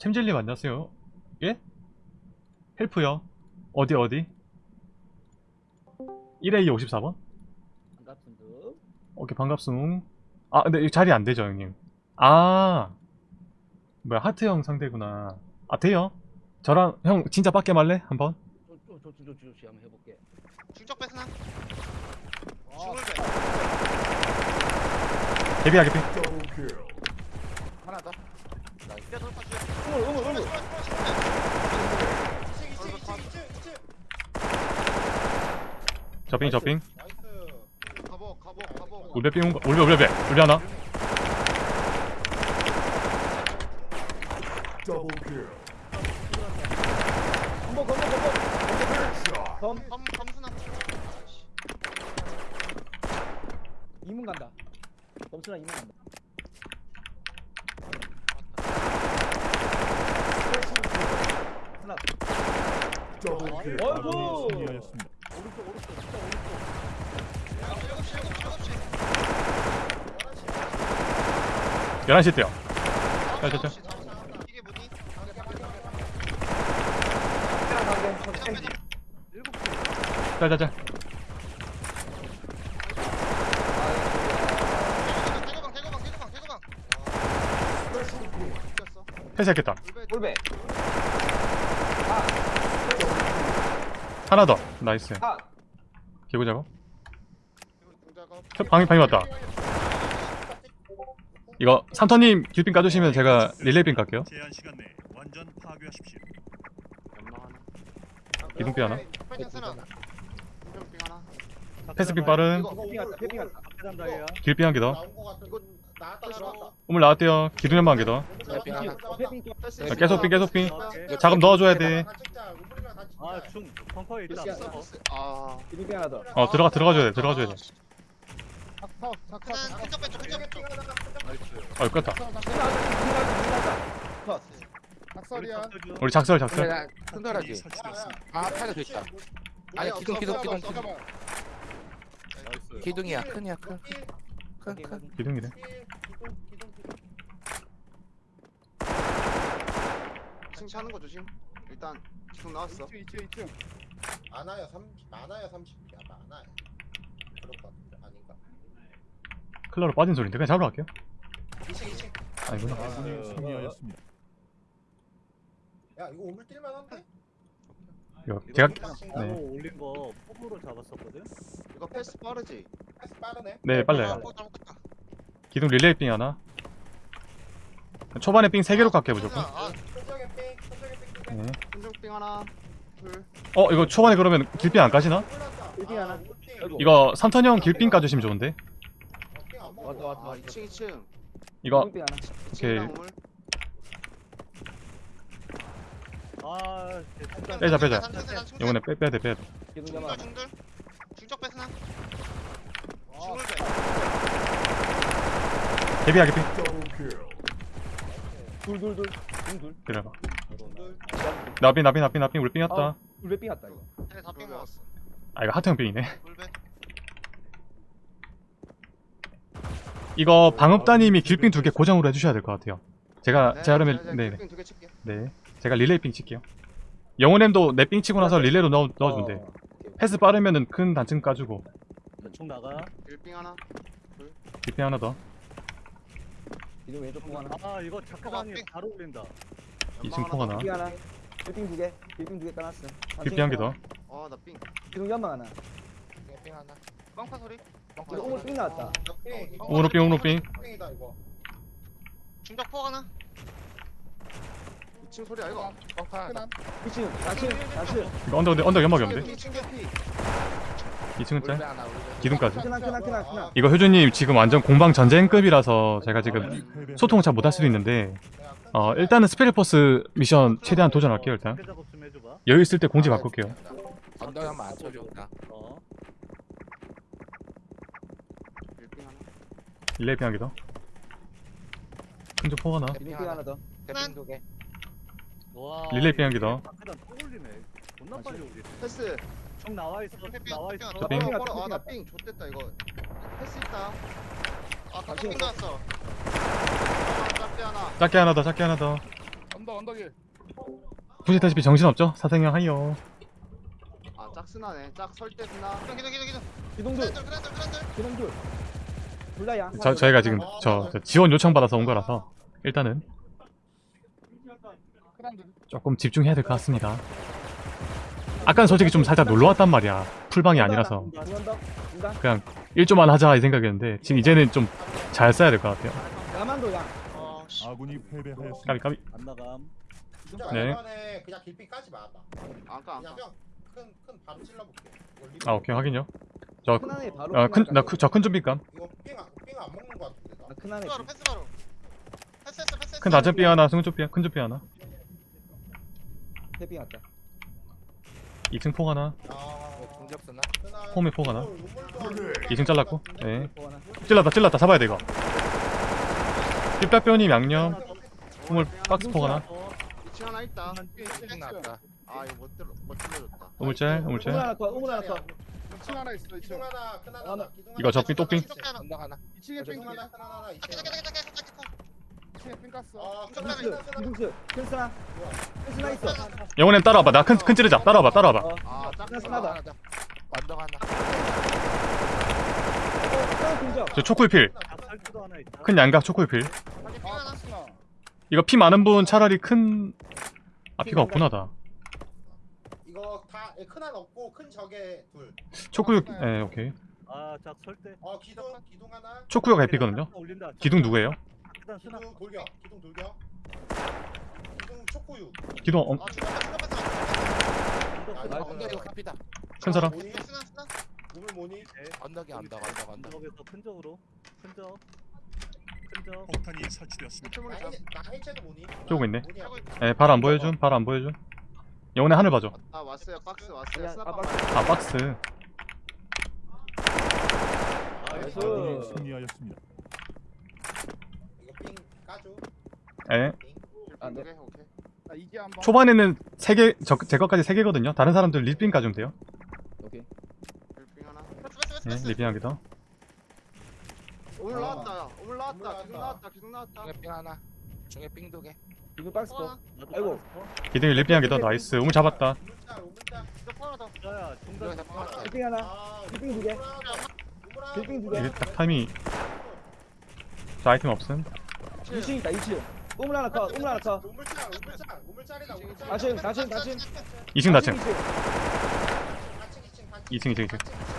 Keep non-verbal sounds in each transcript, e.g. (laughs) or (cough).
챔젤님 안녕하세요. 예? 헬프요. 어디 어디? 1A 54번? 반갑습니다. 오케이 반갑습. 아 근데 이 자리 안 되죠 형님. 아 뭐야 하트 형 상대구나. 아 돼요? 저랑 형 진짜 빡게 말래 한번? 저저저저저 한번 해볼게. 충격 뺐으나? 아, 충을 개비야 개비. 하나 더. 뺐. 뼈 돌파 줘. 어머 어머 어머. 2층 2층 2층 2층 2층 저빙 저빙. 나이스 가보 가보 가보 울베 빙 울베 울베 울베 울베 하나. 건보 건보 건보. 검 검 검수나 이문 간다. 검수나 이문 간다. 하나. 승리하였습니다. 오른쪽 오른쪽 진짜 오른쪽. 7시 7시 7시 11시 때요. 자, 자, 자. 이게 뭐니? 자 자자. 대거방 대거방 대거방 꼈어 패스했겠다. 골배. 하나 더. 나이스. 아. 개구. 공작업 방이 방이 왔다. 이거 삼터님 길빙 까주시면 제가 완전 파괴하십시오. 이동비 하나. 패스빙 빠른. 길빙 한개 더. 나온 거 같은 이거 나왔다 나왔다 우물 나왔대요. 기둥 연마 한개 더. 패핑 하나. 패핑 또. 패스 아, 계속 빙 계속 빙. 오케이. 자금 넣어줘야 돼. 아, 중 벙커에 있다. 아 패핑 하나 더. 어 들어가 들어가줘야 돼. 들어가줘야 돼. 하나 큰적 뺐죠 큰적 뺐죠 어 껐다. 컷. 박설이야. 우리 작설 작설. 그래. 설치되었습니다. 아, 팔도 됐다. 아니, 기둥, 기둥, 기둥. 기둥이야, 큰이야, 큰. 큰, 큰. 기둥이네. 칭찬하는 거 조심 일단 기둥 나왔어 2층 2층 2층. 많아요 30 많아요 30이야 많아요 그럴 것 같은데 아닌가 클라로 빠진 소리인데 그냥 잡으러 갈게요. 2층 2층 아니구나. 아군이 승리하였습니다. 야 이거 오물 뛸만 한데? 이거 제가 나무 네. 올린 거 포부로 잡았었거든. 이거 패스 빠르지? 패스 빠르네 네 빨라요. 어, 잘못했다. 기둥 릴레이빙 하나. 초반에 빙 3개로 갈게요 무조건. 아, 네. 큰적빙 하나 둘 어 이거 초반에 그러면 길빙 안 까지나? 패핑 하나. 이거 삼턴 형 길빙 까주시면 좋은데. 왔다 왔다. 아, 2층 2층 이거 패핑 하나. 2층 우물 아, 됐다. 빼자, 빼자. 이번에 이번에 빼 빼야 돼 빼야 돼. 기둥 잡아. 중들 중들 중적 뺐으나 아, 중을 빼 개비야 개비. 둘둘둘. 둘둘. 기다려봐. 나비 나비 나비 나비 우리 빙했다. 아. 둘배 삥 왔다 이거. 쟤네 다빙 먹었어 아 이거 하트형 빙이네. 물배 이거 방업다님이 길빙 두 개 고정으로 해주셔야 될 것 같아요. 제가 네, 제가 그러면 네네 두개 칠게 네 제가 릴레이 빙 칠게요. 영혼엠도 내 빙 치고 나서 릴레이로 넣어 넣어주면 돼. 어. 패스 빠르면은 큰 단층 까주고 총 나가. 일빙 하나 길빙 하나 더. 기둥 왼쪽 뽕 하나. 아, 이거 작가방이 빙. 바로 올린다. 2층 폭 하나. 패핑 하나. 패핑 두 개. 패핑 두개 까놨어. 길빙 한개 더. 어나빙 기둥 연막 하나. 뺑 하나 빵파 소리 이거 오늘 삥 나왔다. 뺑 오로 빙 오로 빙. 뺑이다 이거 중적 포 하나 2층 소리야 이거 뻥파. 2층, 4층, 4층. 이거 언덕 언덕 연막이 없는데. 2층 개피 2층은 울베 짤. 하나. 기둥까지. 크나, 크나, 크나, 크나. 이거 효준님 지금 완전 공방 전쟁급이라서 제가 지금 소통을 잘 못할 수도 있는데 어 일단은 스페리포스 미션 최대한 도전할게요 일단. 여유 있을 때 공지 바꿀게요 언덕 한번 안 쳐준다. 어. 일빙 하나 릴레이 빙 하기 더 큰조 포 하나 기둥 삥 하나 더. 대핑 두 개. 와. 릴레이 빙 하기 더. 패스 총 나와 있어. 핑 나와 핑 있어. 빙. 하나 아나삥 좋댔다 이거 패스 있다 아 갑자기 나왔어. 짝대 하나. 작게 하나 더 작게 하나 더. 언덕, 언덕이. 보시다시피 정신없죠? 사생형 하이요. 아 짝스나네. 짝 설대 스나? 기둥 기둥 기둥 기둥 기동둘. 그랜들 그랜들 그랜들 둘다 양. 저, 저희가 지금 저, 저 지원 요청 받아서 온 거라서 일단은 조금 집중해야 될 것 같습니다. 아까는 솔직히 좀 살짝 놀러왔단 말이야. 풀방이 아니라서 그냥 1조만 하자 이 생각이었는데 지금 이제는 좀 잘 써야 될 것 같아요. 어씨. 아군이 패배하였습니다. 까비 까비. 안 나감. 네. 그냥 길빙 까지 마봐. 안까 안까. 그냥 큰큰 바로 찔러볼게. 아 오케이 확인요. 저 큰안에 바로 어, 큰, 나, 저큰 좀비감. 이거 삥안 삥안 먹는 거 같은데 나. 아, 큰안에 패스 바로 패스바로. 패스했어 패스했어. 큰 낮은 삐 하나 승좀삐 큰 좀비 하나. 해빙 왔다 2층 폭 하나. 아? 흔한 홈에 폭 하나. 안 좋은 2층 잘랐고? 네. 찔렀다 찔렀다. 잡아야 돼 이거. 삐빠뼈님 양념. 우물 박스 폭 하나? 2층 하나 있다. 쭉 나왔다. 아 이거 못 들어 못 들려줬다. 우물짤 우물 우물짤 하나 더 우물 하나 더. 2층 하나 있어. 2층 하나. 큰 하나. 하나. 기둥 이거 하나, 접빙, 똑빙. 기둥 하나, 언덕 하나. 2층에 삥 하나 큰 하나 하나. 2층 하나. 어, 큰 하나, 기둥스 큰 하나. 기둥스 큰 스나. 큰 스나 있어. 영혼님 따라와봐. 나 큰 큰 찌르자. 따라와봐 따라와봐. 어. 아 하나 짝스나. 스나다 하나. 더. 언덕 하나. 어저 아, 있다. 큰 양각 하나 이거 피 많은 분 차라리 큰... 아 피가 없구나 다 이거 다큰 하나 없고 큰 적에 둘. 초코육... 예 오케이 아, 작 설대. 어, 기둥 기둥 하나. 초코육 에피거든요 올린다. 기둥 누구예요? 기둥 돌격. 기둥 돌격. 기둥 초코유. 기둥 엄... 아 패스 아, 이거 카피다. 큰 사람 우물 모니? 언덕이 언덕 언덕 언덕. 언덕에서 큰 적으로. 큰 적. 큰 적. 폭탄이 설치되었습니다. 물나 해- 해체도 모니? 쪼고 있네. 모니야. 예 발 안 보여줌 발 안 보여줌 영혼의 하늘 봐줘 아 왔어요 박스 왔어요 스나 아, 박스 아 박스 나이스 아군이 승리하였습니다. 이거 삥 까줘. 예 아, 네. 오케이 오케이 초반에는 3개 저, 제 것까지 3개거든요 다른 사람들 리빙 까주면 돼요 패스 패스 패스 예 패스 리빙 하기 더 오물 아. 나왔다 오물 나왔다 중에 삥 하나. 중에 삥 두 개. 기둥 박스 나도 아이고. 기둥이 리빙 하기 더 나이스 우물 잡았다. 이거 하나 더 야야, 중간. 여기서 삥 하나. 아, 빌빙 두 개. 우물 하나 더. 우물 하나 빌빙 두 더. 개. 이게 딱 타이밍이 저 아이템 없음 2층 있다 2층 우물 하나 더 우물 하나 더 우물짤 우물짤 우물짤이다 우물짤. 다층 다층 다층 2층 다층 2층 2층 2층 2층 2층 2층 뛰어내렸다.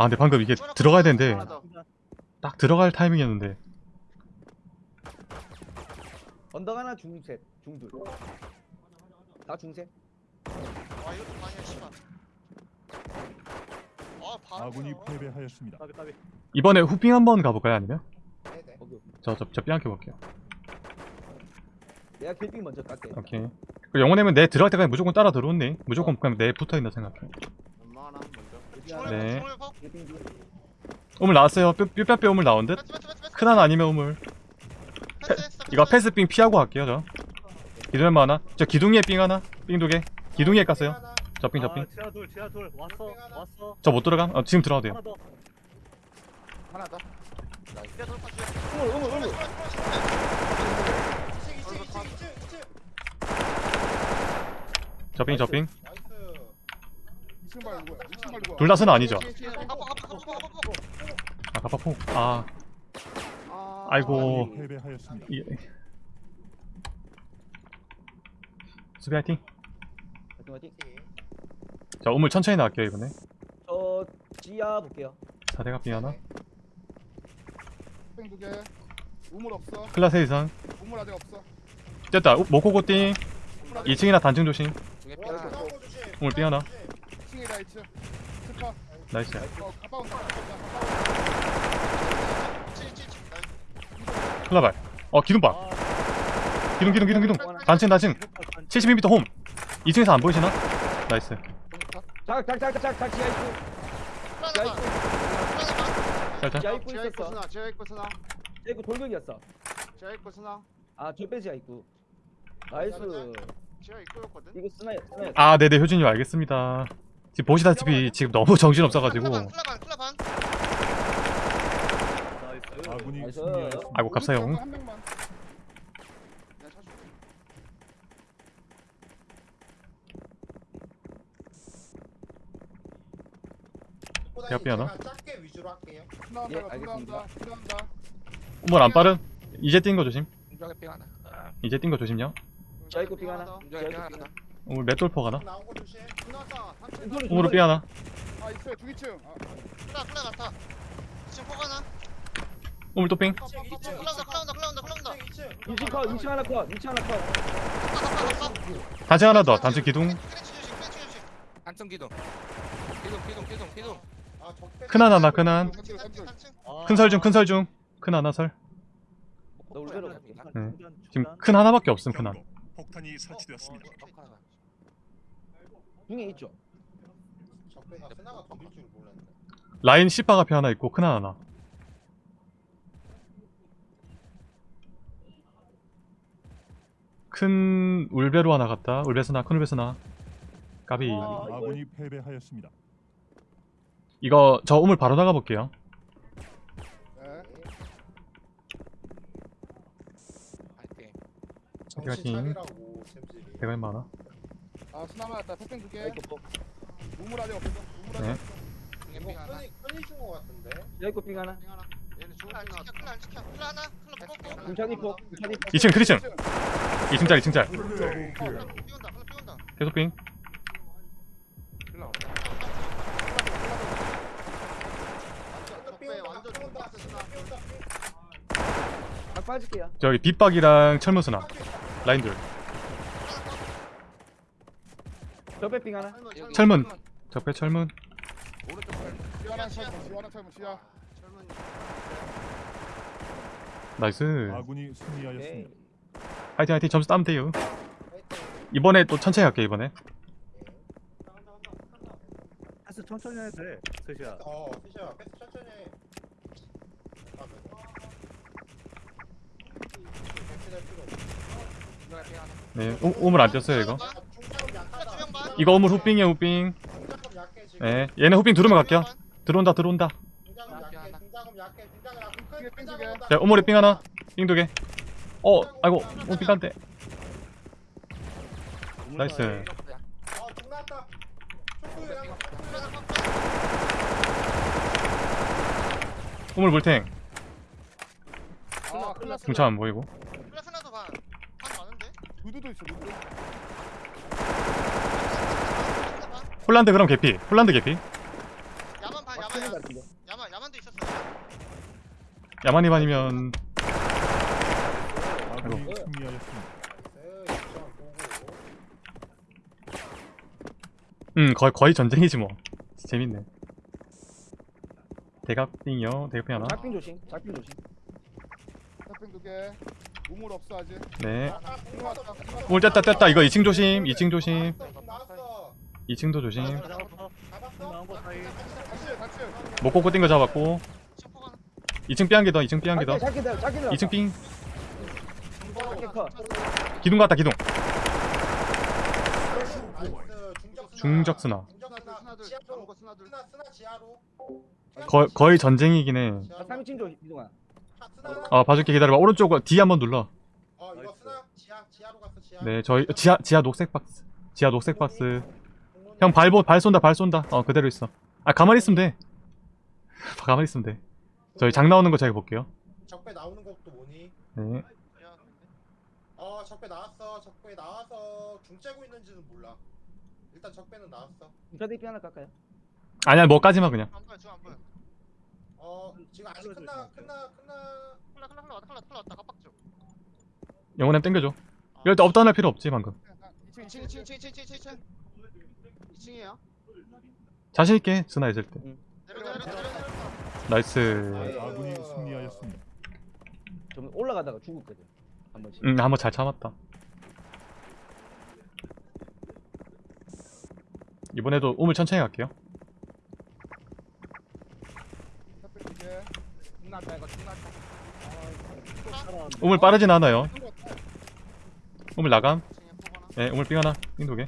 아 근데 방금 이게 들어가야 되는데. 딱 들어갈 타이밍이었는데 언덕 하나 중셋 중둘 다 중셋 아 이것도 많이야 씨발 아 아군이. 패배하였습니다. 까비 까비. 이번에 후빙 한번 가볼까요 아니면? 네네. 오케이 오케이. 저저저 삐안켜 볼게요 내가 빌빙 먼저 깎게 오케이 그 영혼님은 내 들어갈 때까지 무조건 따라 들어오네 무조건 그냥 내 붙어있나 생각해 빌빙 네. 둘 우물 나왔어요 뼈뼈뼈 우물 나온 듯? 큰 하나 아니면 우물 패스 이거 패스빙 피하고 갈게요 저 기둥에 뭐 하나 저 기둥이에 빙 하나 빙 두 개 기둥이에 깠어요 저빙 저빙 아, 지하 둘, 지하 둘. 왔어. 왔어. 저 못 들어감? 어, 지금 들어가도 돼요 하나 더. 우물 우물 우물 2층 2층 2층 2층 2층. 저빙 저빙 나이스. 2층 말고 2층 말고 둘다 스는 아니죠? 아 가파포 아아 아이고. 수비 화이팅 자 우물 천천히 나갈게요 이번에 저 지하 볼게요 4대가 빙 하나 뺑 두개 우물 없어 클라스 이상 우물 아직 없어 됐다 우- 모코고띵 2층이나 단층 조심. 우물 삥 하나 2층이다 2층 스파 나이스. 어 가까운 클라발. 어 기둥 봐. 아, 기둥 기둥 기둥 기둥. 단층 단층. 72m 홈. 2층에서 안 보이시나? 나이스. 작작작작작 지하 입구 지하 입구 짤짤 지하 입구 있었어. 스나 지하 입구 스나. 지하 입구 돌격이었어. 지하 입구 스나. 아저 빼 지하 입구 나이스. 지하 입구였거든. 이거 스나야 스나야 아 네네. 효진님 알겠습니다 지금 보시다시피 지금 너무 (laughs) 정신 없어가지고. 아, 아이고 갑사용. 대학비 하나? 예, 알겠습니다. 끝나온다 안 빠른? 이제 뛴 거 조심. 이제 뛴 거 조심요. 저희 거 빙 하나. 공격의 빙 하나 우물 맷돌퍼 가나? 나온 거 조심. 끝났다. 우물로 삐 하나. 아 있어요 두 기층 아, 클라 클라 같아. 지금 포 하나. 우물 또 삥. 2층 2층 클라 온다 클라 온다 클라 온다 클라 온다. 2층 2층 컷 2층 하나 컷 2층 하나 컷. 단층 하나 더. 단층 기둥. 조심 조심. 한층 기둥 기둥 기둥 기둥 기둥 아큰 하나 나 큰 한. 삼층 삼층 한층. 아, 큰설 중 큰 설 중. 큰 하나 설. 너 울베로 갈게. 중단, 네. 지금. 큰 하나밖에 없음 큰 한. 경고. 폭탄이 설치되었습니다. 중에 있죠. 적배가 스나가 돌릴 줄 몰랐네. 라인 시파 앞에 하나 있고 큰 하나 하나. 큰 울베로 하나 갔다. 울베스나 큰 울베스나. 까비. 아, 이거- 아군이 패배하였습니다. 이거 저 우물 바로 나가 볼게요. 네. 파이팅 샘질이. 대가 많아. 아 스나 맞았다 팩뱅 줄게 지하 입구 폭. 우물 아직 없어 우물 아직 네. 이거 삥 하나 끈이 끈이 준거 같은데. 삥 하나. 빙 하나. 얘는 좋은 안 지켜 클라 안 지켜. 클라 하나. 클라 뽑고. 중찬이 폭. 중찬이 폭. 2층 크리층. 2층짜리 2층짜리. 클라 삐온다. 클라 삐온다. 계속 빙. 없다 적배 완전 빠질게요. 저기 빗박이랑 철무스나. 라인 둘. 저배 삥 하나. 철문. 적배 철문. 오른쪽 nice. 아군이 승리하였습니다. 화이팅 화이팅 점수 따면 돼요. 이번에 또 천천히 할게 이번에. 패스 천천히 해도 돼. 스시야. 어 피셔 패스 천천히 해. 하나 네. 우, 우물 안 뛰었어요 이거. 이거 우물 후빙이야 후빙. 네. 얘네 후빙 두르면 갈게요. 들어온다 들어온다. 자 우물에 빙 하나. 빙 두 개. 어 아이고 우물 빙 딴데. 나이스. 우물 물탱. 아 중차 안 보이고. 클라 스나도 반. 반 많은데. 누드도 있어 누드 홀란드 그럼 개피. 홀란드 개피. 야만 반 야만 것 같은데. 야만 야만도 있었어. 야만이 반이면. 네. 음 거의 거의 전쟁이지 뭐. 재밌네. 대각빙이요. 대각빙 하나. 작빙 조심. 작빙 조심. 팩뱅 두개 우물 없어 아직 네. 아. 우물 뗐다 뗐다. 이거 2층 조심. 2층 조심. 나왔어, 나왔어. 2층도 조심. 잡았어? 나온 거 잡았고. 지금 포 하나. 2층 삐한 개 더. 2층 삐한 개 더. 작게 들 작게 들. 2층 삥. 기둥 갔다 기둥. 중적 거. 스나. 거, 거의 전쟁이긴 해. 지하로. 3층 조심. 이동아. 아. 아 봐줄게 기다려봐. 오른쪽 D 한번 눌러. 어. 네 저희 지하 지하 녹색 박스. 지하 녹색 박스. 형 발보 발 쏜다 발 쏜다. 어 그대로 있어. 아 가만히 있으면 돼. (laughs) 가만히 있으면 돼. 저희 장 나오는 거 제가 볼게요. 적배 나오는 것도 뭐니? 네. 어 적배 나왔어. 적배 나와서 중 째고 있는지는 몰라. 일단 적배는 나왔어. 저대 삥 하나 깎아요. 아니야 뭐까지만 그냥. 안 보여 지금 안 보여. 어 지금 아직 끝나 끝나 끝나. 클라 클라 클라 왔다 클라 클라 왔다 깜빡죠. 영혼엠 땡겨줘. 이럴 때 up down 할 필요 없지 방금. 2층 2층 2층 2층 2층 2층 2층이에요. 자신 있게 스나 있을 때. 내려 내려 내려 내려. nice. 아군이 승리하였습니다. 좀 올라가다가 죽었거든. 한 번씩. 음 한번 잘 참았다. 이번에도 우물 천천히 갈게요. 두개 우물 빠르진 않아요. 우물 나감. 2층에 포 하나. 네 우물 삥 하나. 삥 두 개.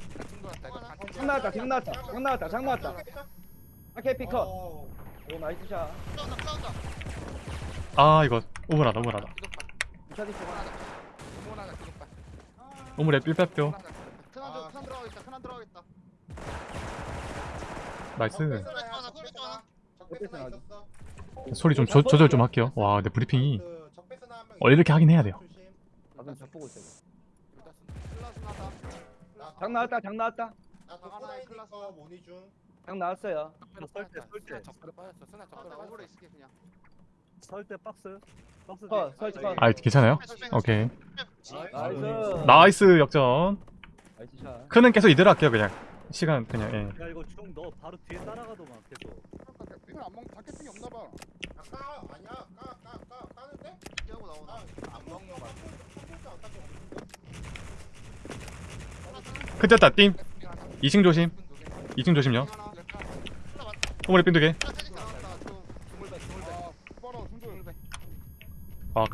장 나왔다. 장 나왔다. 장 나왔다. 장 나왔다. 작게 피 컷. 어, 오 나이스 샷. 클라 온다 클라 온다. 아 이거 하나. 우물에 삘빼뼈. 하나 큰한 아. 큰 들어가겠다 큰한 들어가겠다. 나이스. 하나 하나. 적배스나 있었어. 소리 좀 조, 조절 좀 할게요 와 근데 브리핑이 그 적배스나 한명 원래 이렇게 하긴 해야 돼요 조심. 나도 적 보고 있어. 클라스나다. 나장 나왔다. 장 나왔다. 나 독고다이니까 모니 중. 장 나왔어요. 설대, 설대. 적으로 빠졌어. 쓰나 적으로 나 빠졌어. 오래 있을게 그냥. 설대 박스. 박스. 컷, 뒤에. 설치 컷. 아 괜찮아요? 오케이 나이스. 나이스 역전 나이스 샷. 크는 계속 이대로 할게요 그냥 시간 그냥 예. 야 이거 중 너 바로 뒤에 따라가도만 계속. 빙을 안 먹, 닭개빙이 없나 봐. 아 까 아니야. 까 까 까 까는데? 뛰고 나오나? 안 먹는 거 같아. 큰 떴다 띵 2층 조심. 2층 조심요. 호물에 삥두개. 아.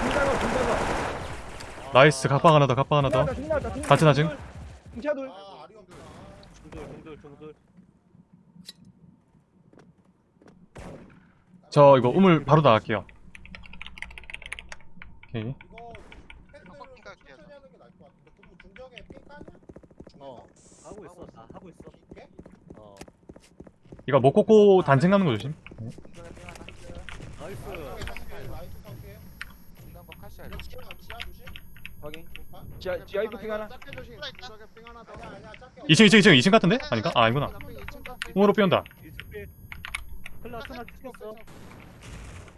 중자고 중자고. 나이스. 갑방 하나 더 갑방 하나 더. 중돌 중돌. 저 이거 우물 바로 나갈게요. 오케이 이거 빡빡 패스를 깔게요, 천천히 하는 게 나을 것 같은데. 그럼 중정에 삥 까냐? 어. 하고 있어. 나 하고 있어. 이게? 어. 이거 못 꽂고 단층 가는 거 조심 나이스. 라이트 상태. 중간거 카시야. 이거 지하 지하 조심. 확인. 아, 지하 지하 입구 핑 하나. 작게 조심. 중간에 삥 하나 더. 아니야 아니야 작게. 2층 2층 2층 2층 같은데? 아닌가? 아 거. 우물로 삐온다.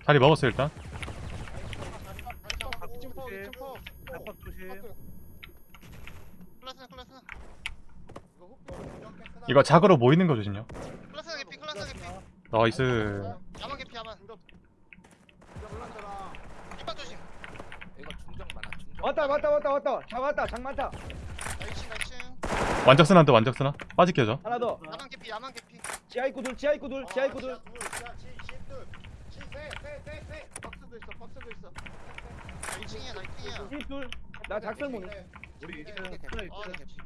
자리 먹었어요 일단. 이거 작으로 모이는 거 조심요 개피. 나이스 야만 개피 야만. 올라가라. 이빨 조심. 이거 중정 많아. 중정. 왔다 왔다 왔다 왔다. 장 왔다. 장 많다. 나이층. 완적스나인데 완적스나 빠질게요 저 하나 더. 야만 개피 야만 개피. 지하 입구 둘. 지하 입구 둘. 지하 입구 둘. 지하 지 십둘. 지세세세세. 박스도 있어 박스도 있어. 나 2층이야 나 2층이야. 집 둘. 나 작설 모니. 우리 이게 2층. 이게 클라 아, 나 2층. 개피.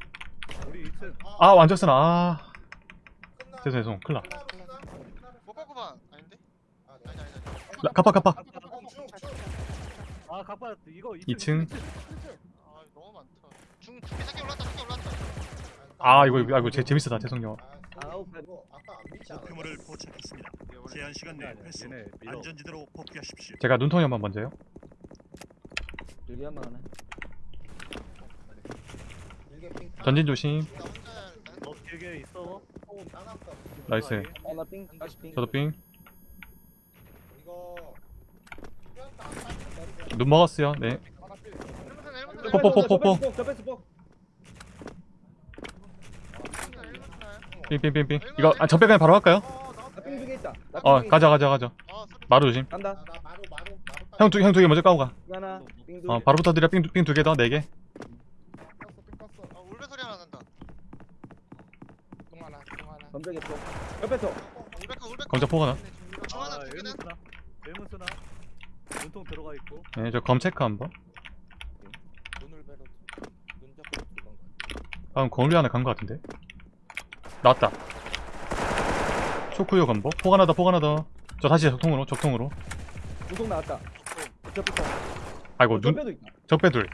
우리 2층. 아 완적스나 아 죄송 죄송 큰일 못 갖고 봐. 아닌데? 아니 아니 아니. 나 갑박 갑박 아 갑바 이거 2층. 2층. 아 너무 많다. 중 중계 새끼 올랐다 새끼 올랐다. 아 이거 이거, 이거 제, 재밌었다 죄송해요 믿지 않았어? 목표물을 포착했습니다. 제한 시간 내에 회수. 안전지대로 복귀하십시오. 제가 눈통이 한번 먼저 요 여기 한번 하네. 전진 조심. 너 길게 있어. 나이스 하나 핑. 다시 핑. 저도 삥 눈 먹었어요 네 일문선. 삥삥삥삥 이거 아 적배 그냥 바로 할까요? 있다. 어핑 가자 가자 가자 어. 마루 조심 간다. 나 마루 마루 마루 형두형 두 개 먼저 까고 가 하나. 핑 둘. 어, 바로 부터 드려 삥두 개더네개 어 울베 소리 하나 난다. 중 하나. 중 하나. 검정이 폭. 저 패스. 울베카 울베카. 검정 포 하나 중 하나 아두 개는. 일문스나. 눈통 들어가 있고. 네 저 검 체크 한번 눈을 배로 눈 잡고 들어간 거. 방금 거울리 하나 간거 같은데 나왔다 초크요 건보 폭 하나 더폭 하나 더저 다시 적통으로 적통으로 우동 나왔다. 저 패스. 아이고 저눈 패도 있다. 적배 둘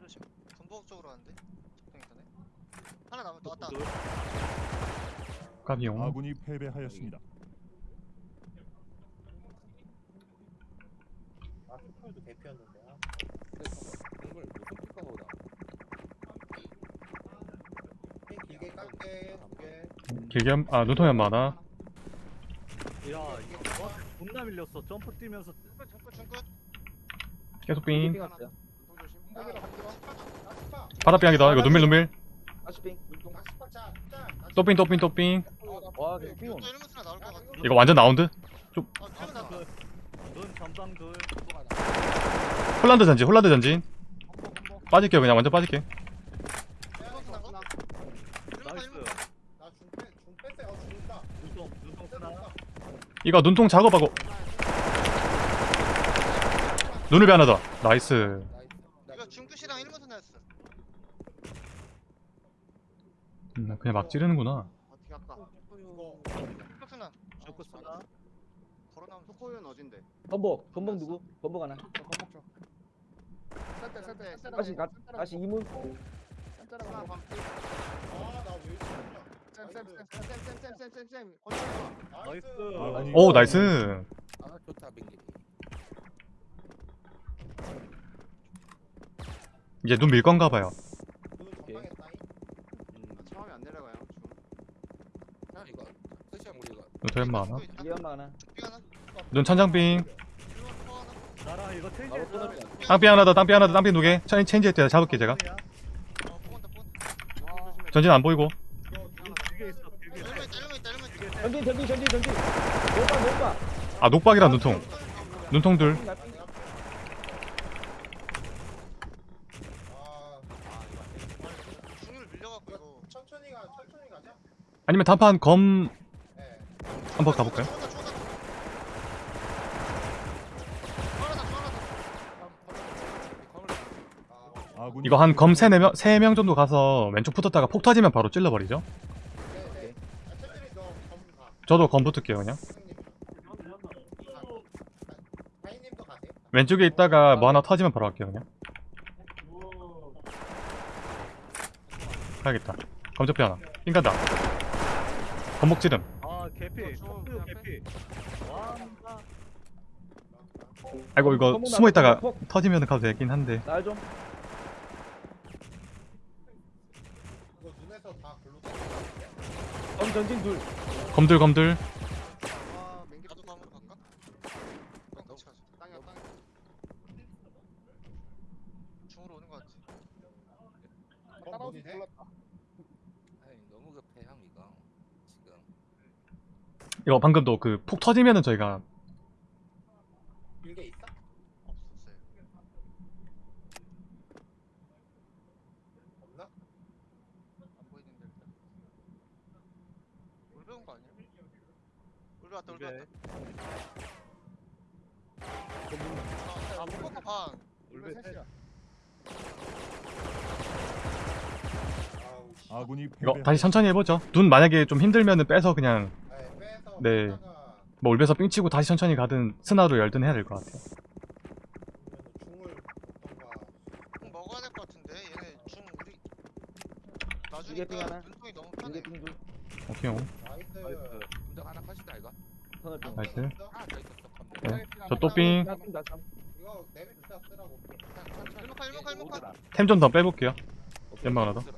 조심. 전복 쪽으로 가는데. 적당히 있다네. 하 나 나왔다. 둘. 까비용 아군이 패배하였습니다. 아 슈퍼도 대표였는데 아. 동물 무슨. 핑 길게 깎게 길게 한- 아 눈통이 한 많아 야 이거 어? 존나 밀렸어. 점프 뛰면서. 중끝. 계속. 아, 아스파 바닥빙이다 이거 눈밀 눈밀 다시 핑. 아스파 짜짜 또삥 또삥 또삥 와, 핑 핑. 또 일문선에 나올 것 같아. 이거 완전. 눈 전방 둘. 중 하나. 홀란드 전진 홀란드 전진 빠질게요 그냥 완전 빠질게 나이스. 어 눈통 눈통 스나. 이거 눈통 작업하고 눈을 하나 더 나이스 이거 중끝이랑 일문선 나였어. 음, 그냥 막 찌르는구나 어떻게 할까? 이거 중끝스나. 쇼크 스나. 걸어 나오면 소코유는 어딘데? 건복. 건복 누구? 건복 하나. 셀때 셀때 셀때. 다시 가, 다시 이문. 깜짝아 하나 반 아나왜 쌤쌤쌤쌤쌤쌤쌤쌤 건져 나이스. 오 나이스 아 좋다 빙길이 이제 눈 밀 건가 봐요 눈 설마 하나? 위험하 하나? 눈 천장빙. 땅빙 하나 더 땅빙 하나 더 땅빙 두개. 체인지 했대 잡을게 제가. 전진 안 보이고. 전진 전진 전진 전진. 녹박 녹박 아 녹박이란 눈통. 눈통들 아니면 단판 검 한번 가볼까요? 이거 한검 세네명 세명 정도 가서 왼쪽 붙었다가 폭 터지면 바로 찔러버리죠? 저도 검 붙을게요 그냥. 왼쪽에 있다가 뭐 하나 터지면 바로 갈게요 그냥. 가야겠다. 검적비 하나. 삥간다. 검목 아 개피. 앞에. 개피. 와. 아이고 이거 숨어 있다가 나왔다, 폭. 터지면 가도 되긴 한데 날 좀. 검 전진 둘. 검들 검들 아 맹기 나도 감으로 갈까? 같이 가자 땅이야 땅이야 중으로 오는 거 같지 따라오지 뭐니 돼? 몰랐다 아니 너무 급해 향이가 지금 이거 방금도 그 폭 터지면은 저희가 길게 있어? 없었어요 없나? 안 보이는데 일단 울 배운 거 아니야? 울 배웠다 울 울배. 배웠다 아못 먹고 반 울베 셋이야 아우 씨 아군이 이거 패배 다시 천천히 해보죠 눈 만약에 좀 힘들면은 빼서 그냥 네, 네. 뭐 울베서 삥 치고 다시 천천히 가든 스나로 열든 해야 될 것 같아요 먹어야 될 것 같은데 얘네 중 우리 이게 삥 나중에 하나. 눈통이 너무 편해 이게 빙 둘. 오케이 오. 나이스 하나 컷이다 이거. 나이스. 하나 더 있었어 컴퓨터 네. 저 또삥 나 좀, 나 좀. 이거 내비 주사 쓰라고 일목할 일목할 일목할 템좀 더 빼볼게요 연막 하나 더삥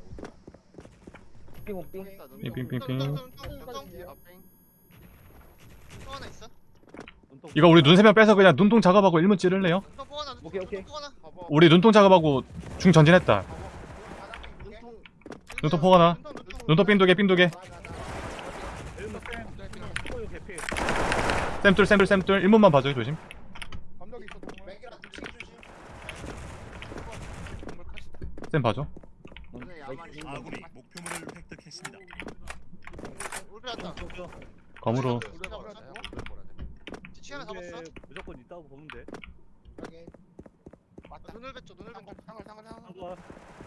온, 삥. 삥삥 삥삥 하나 있어? 이거 우리 눈세명 빼서 그냥 눈통 작업하고 일문 찌를래요? 눈통 하나 오케이, 오케이. 우리 눈통 작업하고 중 전진했다 눈통 눈통 포 하나 눈통 삥 두개 삥 두개 일문 쌤. 턱도 개피. 쌤둘 쌤둘 쌤둘 일문만 봐줘요 조심 쌤 봐줘 아군이 목표물을 획득했습니다. 검으로 뒤치 하나 잡았어? 무조건 있다고 보는데. 확인 맞다. 눈을배 쪽 눈을배 쪽 상을 상을 상을 한번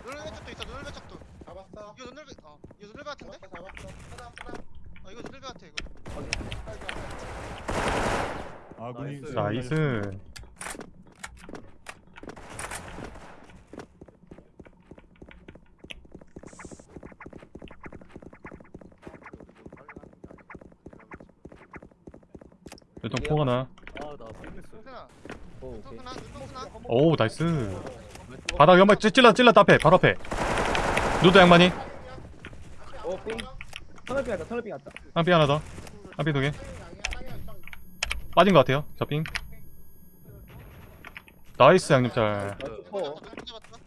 눈을배 쪽도 있어 눈을배 쪽도. 잡았어. 이거 눈을배 어 이거 눈을배 같은데? 잡았어 잡았어. 하나 하나 어 이거 눈을배 같아 이거. 아군이 나이스. 나이스 눈통 포 하나 아나 삐했어. 동생아 오, 오케이. 오 나이스 바닥 연막 찔- 찔러 찔러 앞에 바로 앞에 누드 양반이 오, 삥. 터널 삥 왔다, 터널 삥 왔다. 한피 하나 더 한피 두개 땅이야 형 빠진 것 같아요 저핑 나이스 양념짤 어. 잡았다 눈 잡았다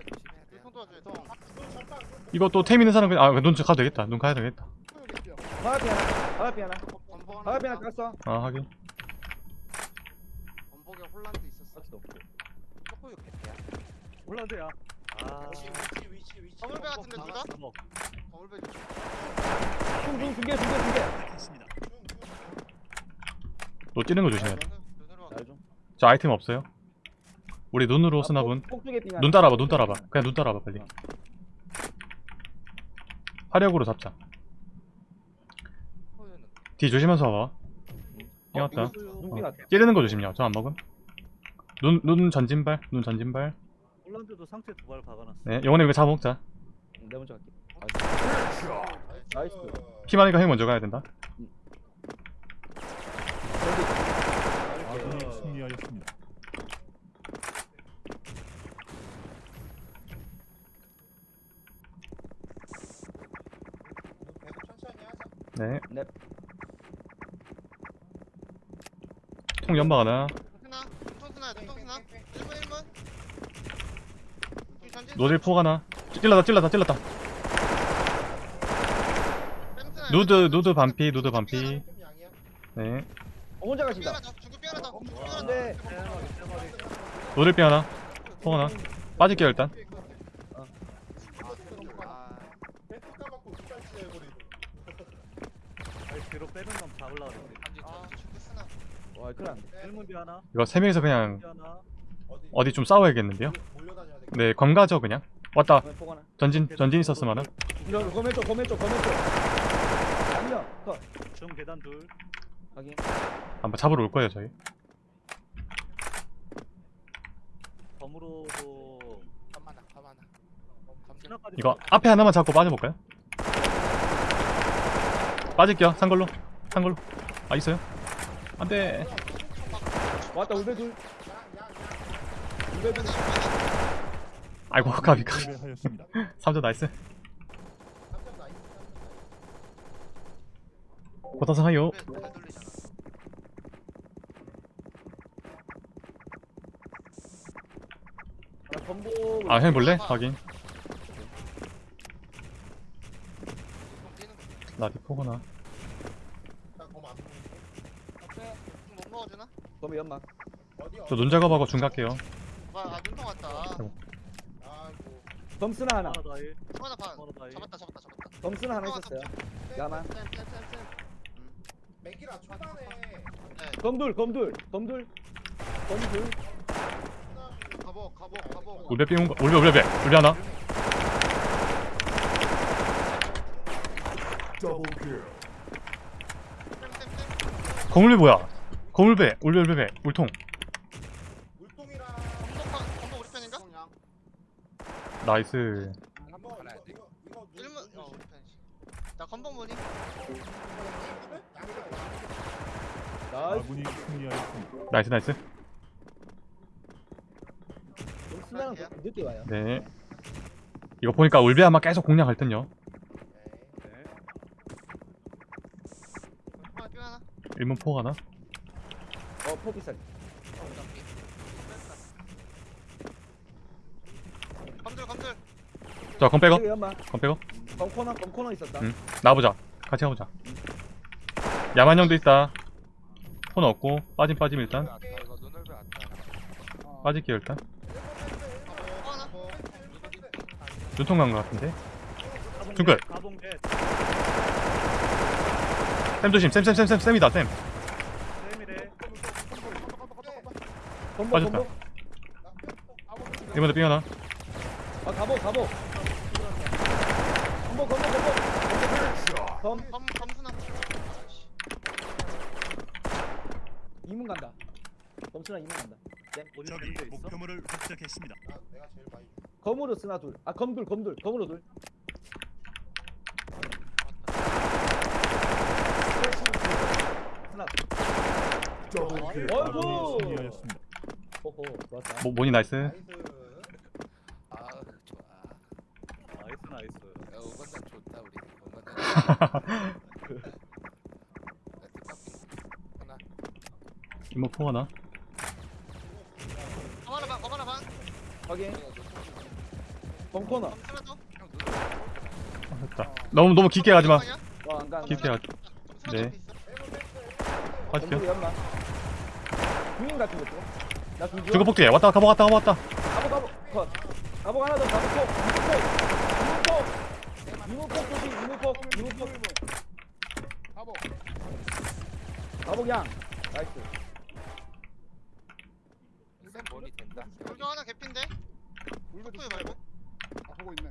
조심해야 돼 도와줘야 돼 이거 또 템 있는 사람 그냥 아눈 가도 되겠다 눈 가야 되겠다 화피 하나 화피 하나. 건보 화피 하나 있다고. 갔어. 아 확인. 건복에 혼란도 있었어. 아직도 없고. 쪼꼬유 개패야. 홀란드야. 아 위치 위치 위치 위치. 건물배 같은데 누가? 건물배 중중 중계 중계 중계 됐습니다. 너 찌는 거 조심해 자 아이템 없어요? 우리 눈으로 아, 쓰나분 눈 따라봐 눈 따라봐. 그냥 눈 따라봐 빨리. 어. 화력으로 잡자. 뒤 조심해서 와봐. 이겼다. 눈삥 왔다. 찌르는 거 조심요. 저안 먹음. 눈, 눈 전진발 눈 전진발. 홀란드 사운드도 상체 두 발 박아놨어. 네 영원히 이거 잡아먹자. 내 먼저 갈게. 나이스. 피 많으니까 형이 먼저 가야 된다. 승리하였습니다. 네. 네. 통 연막 하나? 스나 중통 스나 중통 스나 1분 1분. 전진. 노딜 폭 하나? 찔렀다 찔렀다 찔렀다. 누드 누드 반피 누드 반피. 네. 혼자 삐 가신다. 하나 더 안돼 노딜 삐 하나? 폭 하나? 빠질게요 일단. 아. 아니, 뒤로 빼는 건 잡으려고 그랬지. 아, 큰일 났네 일문비 하나, 이거 세 명이서 그냥 비 하나. 어디? 좀 싸워야겠는데요. 네 검가죠 그냥 왔다 네, 포 하나 전진 전진 있었으면은 이런 거맨 쪽 거맨 쪽 거맨 쪽 아니야 컷중 계단 둘. 확인 한번 잡으러 올 거예요 저희 검으로도 가만아 가만아 스나까지. 이거 앞에 하나만 잡고 빠져볼까요? 빠질게요 산걸로 산걸로 아 있어요? 안돼. 왔다 울베 둘. 울베 둘. 아이고 가비 패배하였습니다. 3점 나이스. 삼점 나이스. 고타상 하요 아 형이 볼래? 확인. 나 디포구나 나검안 보이고. 못 먹어 주나? 거미 연막 어디? 저눈 작업하고 중 갈게요. 와, 아 눈통 왔다. 아이고. 아이고. 검스나? 하나. 총 하나 반. 하나 다이. 잡았다 잡았다 잡았다. 검스나 하나 있었어요. 야만 쌤쌤쌤쌤 맥기라 초반에. 네. 검둘 검둘 검둘. 검둘. 가보 가보 가보. 울베 삥 울베 울베 울베 울베 하나. 쌤쌤쌤. 거물배 뭐야 거물배 울베 울베 울통. 물통이랑 건복 건복 우리 편인가? 나이스. 일문 눈 어. 조심. 우리 편이지 나 건복 뭐니? 나이스 아군이 승리하였습니다. 나이스 나이스 검스나는 늦게 와요. 네. 이거 보니까 울베 아마 계속 공략할 듯요. 네. 하나 삐 하나. 일문 포 하나 어 포기살. 검들 검들. 자검 빼고. 여기 검 빼고. 검코너 검코너 있었다. 응. 나보자. 같이 가보자. 야만 형도 있다. 폰 없고 빠짐 빠짐 일단. 아까 이거 눈을 왜 왔다 빠질게요 일단. 눈통 간것 같은데? 중글. 쌤 조심 쌤 쌤 쌤 쌤 쌤이다 쌤 쌤이래. 검복 빠졌다. 이번에 삥 하나. 아 가보 가보 검복 검복 검복 검검 검수나 이문 간다. 검스나 이문 간다. 쌤돼 있어? 목표물을 획득했습니다. 나 내가 제일 많이 줘. 검으로 쓰나 둘 아 검둘 검둘. 검으로 둘. 쓰나 아군이 어이구. 호호 좋았다. 모, 모니 나이스? 나이스. 아 좋아. 나이스 나이스. 야 오반장 좋다 우리. 오반장 하나 이모 포 하나? 반검 하나 반 확인. 더형 눈을 아, 됐다. 너무 너무 깊게 가지마. 와안간 깊게 가 네. 네. 주인 같은 것도 나둘 중국 폭대 왔다 가보 왔다 가보 왔다. 가보 가보. 컷. 가보 하나 더 가보 폭 이문폭 이문폭 조심 이문폭 이문폭 가보. 가보 양 나이스. 쌤 머리 된다. 불교 하나 개핀데? 탁구이 말고 아 보고 있네.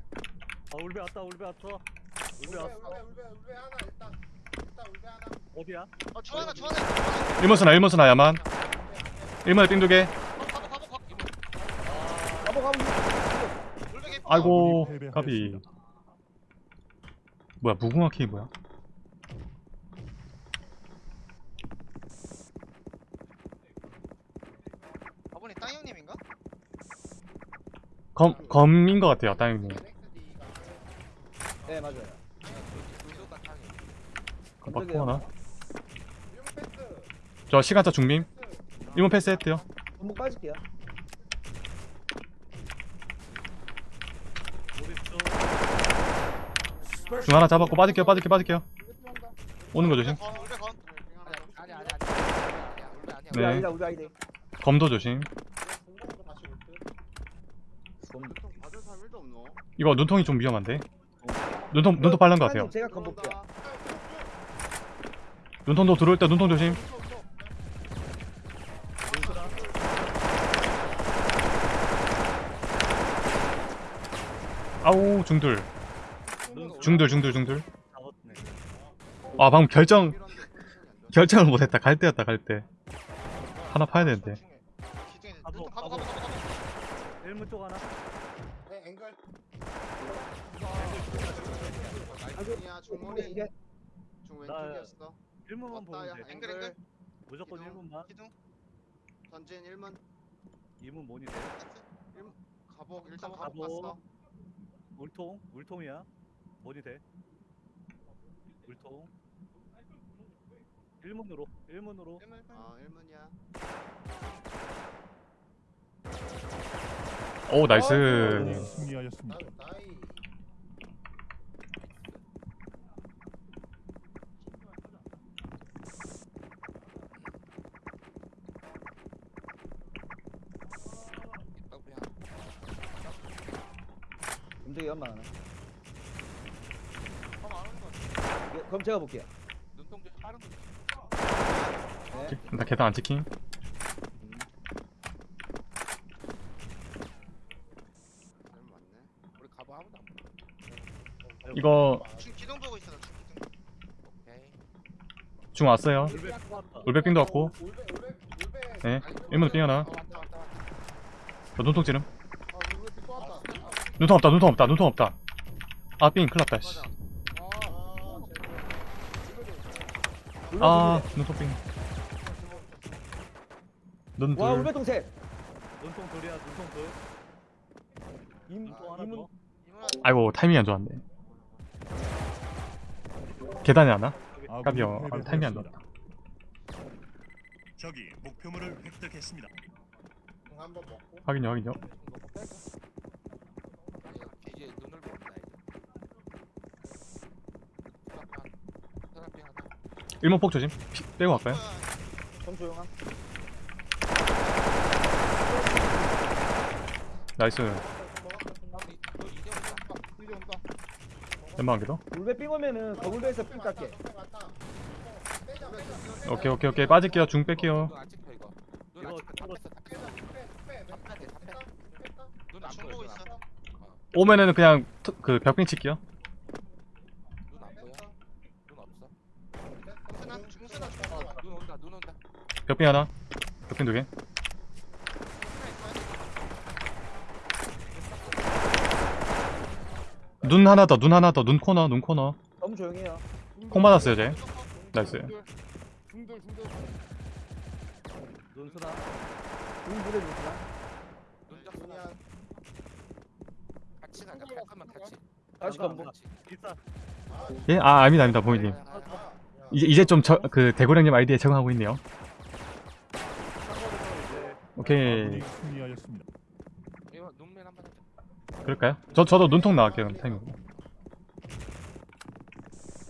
아 울베 왔다 울베 왔어. 울베 울베 왔어. 울베 울베 울베 하나 일단 일단 울베 하나. 어디야? 어 주하나 주하나 일문스나 일문스나 야만 일문에 삥 두개 가보 가보 가보 가보 아복 아복 물백에 아이고. 까비 뭐야 무궁화 키 뭐야 아버님 땅 형님인가? 검 검인 것 같아요 다행히 네 맞아요. 맞고 하나 저 시간차 중빔 1문 패스 했대요 한번 빠질게요 중 하나 잡았고 빠질게요 빠질게요 빠질게요 오는 거 조심 네. 검도 조심 받을 사람 1도 없노 이거 눈통이 좀 위험한데 눈통 눈통 빨른 것 같아요 제가 건 볼게요 눈통도 들어올 때 눈통 조심 아우 중들 중들 중들 잡았네 아 방금 결정 결정을 못했다 갈 때였다 갈때 하나 파야 되는데 기둥에 아복, 가보 가보 가보 가보 일문 쪽 하나 네 앵글 아이야 중머리 이게 중 나- 왼쪽이었어 일문만 보면 왔다, 야. 돼 앵글 앵글 무조건 기둥. 일문만 기둥 전진 1문 이문 모니 돼 가복 일단. 가복 갔어 울통 울통이야. 모니 돼? 울통. 일문으로 일문으로. 아 1문이야. 오 나이스. 승리하였습니다. 나이 떡비 검색이 연마 하나 가만 안 오는 거 같아 예, 그럼 제가 볼게요 눈동 좀 빠른 거. 네 나 계단 안 보여. 이거 중 기둥 보고 있어 기둥. 중 왔어요 울백빙도 왔고 울베 울베 울베 네 1문 빙 하나 어, 왔다 왔다 왔다. 저 눈통 찌름 눈통 없다 눈통 없다 눈통 없다. 아삥 큰일났다 씨. 아 눈통 삥. 와 눈둘. 울베 동생. 눈통 돌이야 눈통 돌 임, 눈통 더 이문아 아이고 타이밍이 안 좋았네. 계단에 하나? 아군이 까비요. 아, 타이밍이 안. 좋았다. 적이 목표물을 획득했습니다. 확인요 확인요 아니 이제 눈을 본다 이제. 사람핑 사람핑 하나. 1문 폭 조심. 피- 빼고 갈까요? 좀 조용함. nice. 웬만한 게더? 울베 삥 오면은 거울베에서 삥 깎게. 오케이 오케이 오케이. 빠질게요. 중 뺄게요. 오면은 그냥 트- 그 벽빙 칠게요 눈안 보여. 눈 없어. 중순아 중순아 어, 눈 온다. 눈 온다. 벽빙 하나. 벽빙 두개. 눈 하나 더 눈 하나 더 눈 코너 눈 코너. 너무 조용해요. 콩 받았어요 쟤 나이스. 중들 중들 눈수나 눈 물에 눈수나 눈 잡수나. 같이 가자. 잠깐만 같이. 다시 비싸 예? 아 아닙니다 아닙니다 보이님. 이제 이제 좀 그 대고량님 아이디에 적응하고 있네요 오케이. 이거 눈맨 한번 해줘. 그럴까요? 저 저도 눈통 나갈게요 그럼 타이밍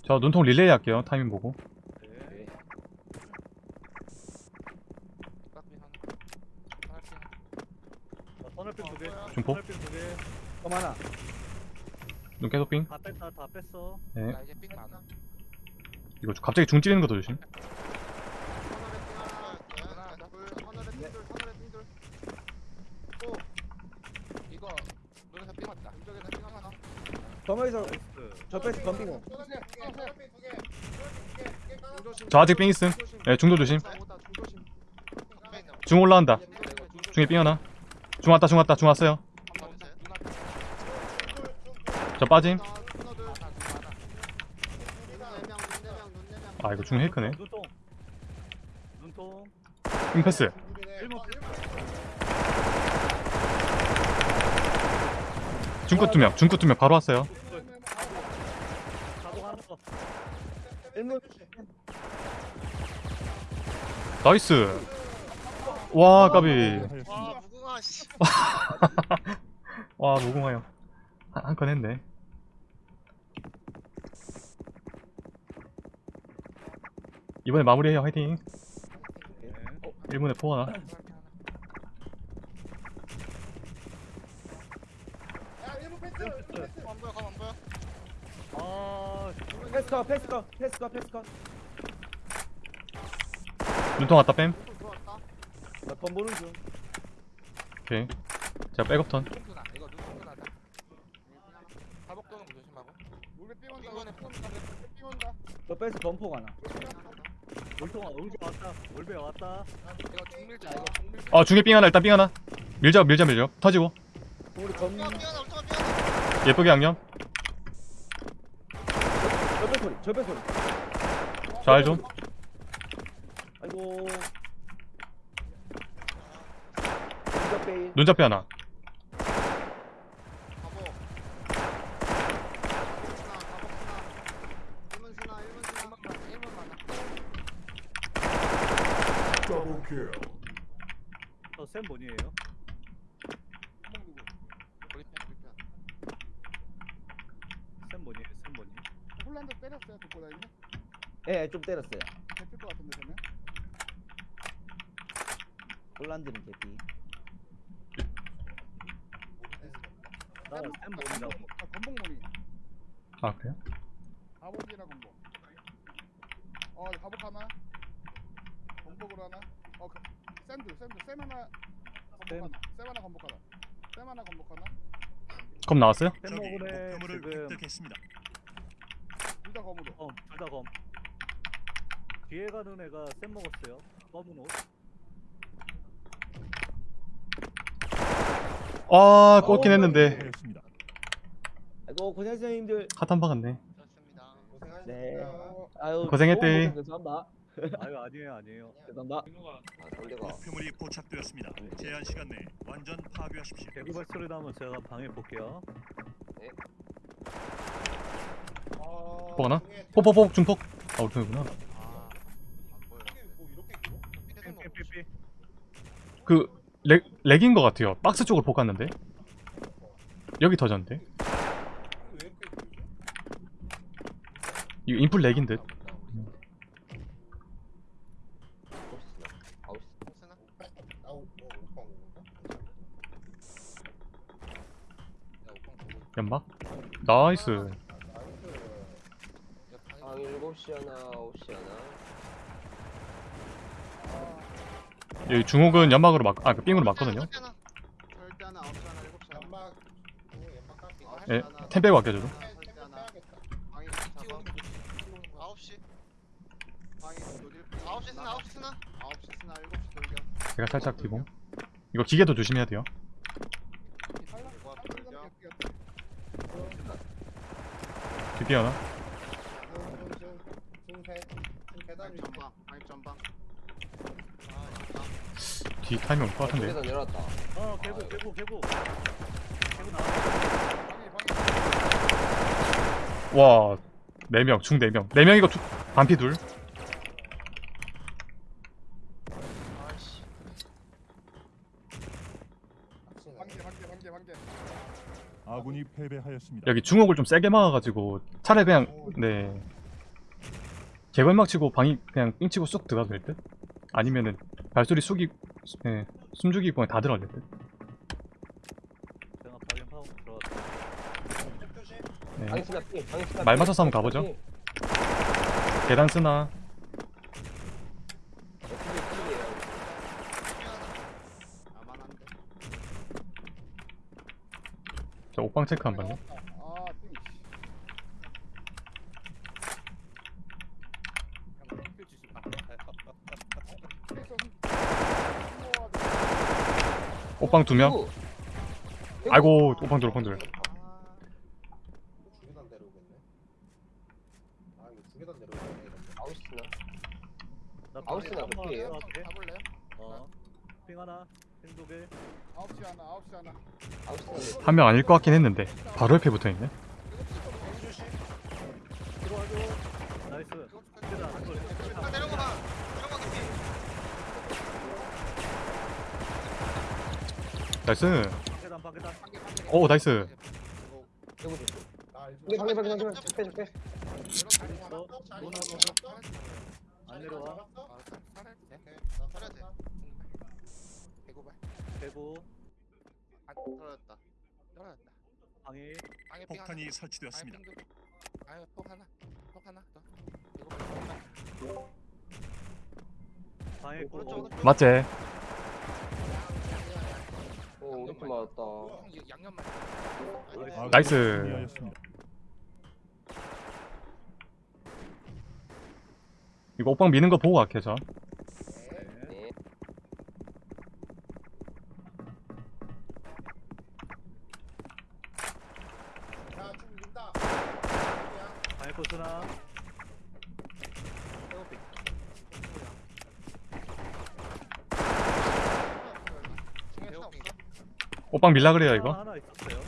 저 눈통 릴레이 할게요 타이밍 보고 네. 떡비 하나. 하나씩 하나. 선을핀 두개 눈 계속 빙 뺐다 다 뺐어 네. 나 이제 삥 많아. 이거 갑자기 중 찌르는 것도 조심 맞다. 이쪽에 다시 가봐. 더머에서 저 패스 덤비고 저 아직 삥 있음. 예, 중도 조심. 중 올라온다. 중에 삥 하나. 중 왔다, 중 왔다, 중 왔어요. 저 빠짐. 아, 이거 중 헤이크네. 눈 패스. 중끝 두 명. 중끝 두명 바로 왔어요. nice. 와 까비. 하였습니다. 와 무궁화 씨. (laughs) 와 무궁화 형. 한건 했네. 이번에 마무리해요 화이팅. 네. 1문에 포 하나. 야 일본 패스. 일본 패스. 안 보여 가만 안 보여. 아, 패스커 패스커 패스커 패스커 눈통 왔다 뺨. 나번 보는 중 오케이. 제가 백업 턴. 눈통수나 이거 눈통수나다 사복 도는 거 조심하고 우리 삥 온다. 이번에 우리 삥온다. 저 패스 범퍼 가나 물통아, 응지 왔다. 올배 왔다. 이거 중밀자 이거 중밀자 아 중에 삥 하나 일단 삥 하나. 밀자 밀자 밀자. 터지고. 우리 검 뛰어 뛰어나 울트가 뛰어나. 예쁘게 양념. 절벽 소리 절벽 소리 잘 좀. 아이고 눈잡이 하나. 많아. 저쌤 뭐니에요? 우리 편 우리 편 쌤 뭐니에요? 쌤 뭐니? 홀란드 때렸어요. 듣고 다니는. 예좀 때렸어요 됐을 것 같은데 되면. 홀란드는 개피 나는 쌤 뭐니라고. 아. 아 그래요? 가복이나 건복. 어 가복 하나. 건복으로 하나. 어 그, 샌드 샌드 쌤 하나. 건복 쌤. 하나. 쌤 하나 건복 하나. 쌤 하나 건복 하나. 검 나왔어요? 쌤 먹으래 목표물을 지금 획득했습니다. 둘다 검으로. 검, 둘다 검. 뒤에 가는 애가 쌤 먹었어요. 검은 옷. 아 꽂긴 했는데 하였습니다. 아이고 고생하셨어요 형님들 핫한 박았네. 좋습니다. 고생하셨습니다. 네 아유 고생했대. 너무 죄송합니다 아유 아니에요 아니에요. 죄송합니다 목표물이 포착되었습니다. 제한 시간 내에 완전 파괴하십시오. 대구발 소리 나면 제가 방해 볼게요. 어, 포 하나? 포포포 중폭. 아 우리 편이구나. 그 lag, lag인 것 같아요. 박스 쪽으로 폭 갔는데. 여기 터졌는데. 이거 input lag인 듯. 연막. nice. 나이스. 야방 7시 하나, 9시 하나. 여기 중옥은 연막으로 막, 아, 그 삥으로 막거든요. 절대 하나. 절대 하나 아홉 시 하나 일곱 시 하나. 연막 오, 연막 깎기. 이거 예. 템 빼고 아껴줘도. 절대 하나. 방이 잡아. 아홉 시. 방이 어딜? 아홉 시 스나 아홉 시 스나. 아홉 시 스나 일곱 시 돌격. 제가 살짝 뒤봉. 이거 기계도 조심해야 돼요. 돌격. 하나. 중세 중 계단 방입 위. 전방. 방입 전방. 아 진짜. 뒤 타이밍 올것 같은데. 계단 내려왔다. 어 개구 개구 개구. 개구 방이. 와, 4명, 중 4명. 4명이고 두, 반피 둘. 아이씨. 아군이 패배하였습니다. 여기 중옥을 좀 세게 막아가지고 차라리 그냥, 네. 개걸막 치고 방이 그냥 삥 치고 쑥 들어가도 될 듯? 아니면은 발소리 숙이, 예, 숨죽이 보면 다 들어갈 듯? 방임하고 들어갔어. 조심. 네. 말 삥. 맞춰서 한번 가보죠. 삥. 계단 쓰나. 어떻게 삥이에요? 아만한데. 저 옥방 체크 한 번요. 옷방 두 명. 아이고 옷방 둘, 옷방 들어. 한명 아닐 것 같긴 했는데. 바로 옆에 붙어있네. nice 계단 방 계단. 오 nice 방해 방해 방해. 안 내려와. 폭탄이 설치되었습니다. 아유, 폭 하나. 폭 하나 더. 방에 있고. 오른쪽 오른쪽? 오 맞았다. 형, 이 양념만. 아군이 나이스. 이거 옥방 미는 거 보고 갈게 저 네. 네. 야, 좀 민다. 방에 코 쓰나. 중에 하나 없어? 옥방 밀라 그래요 이거? 하나 있었어요.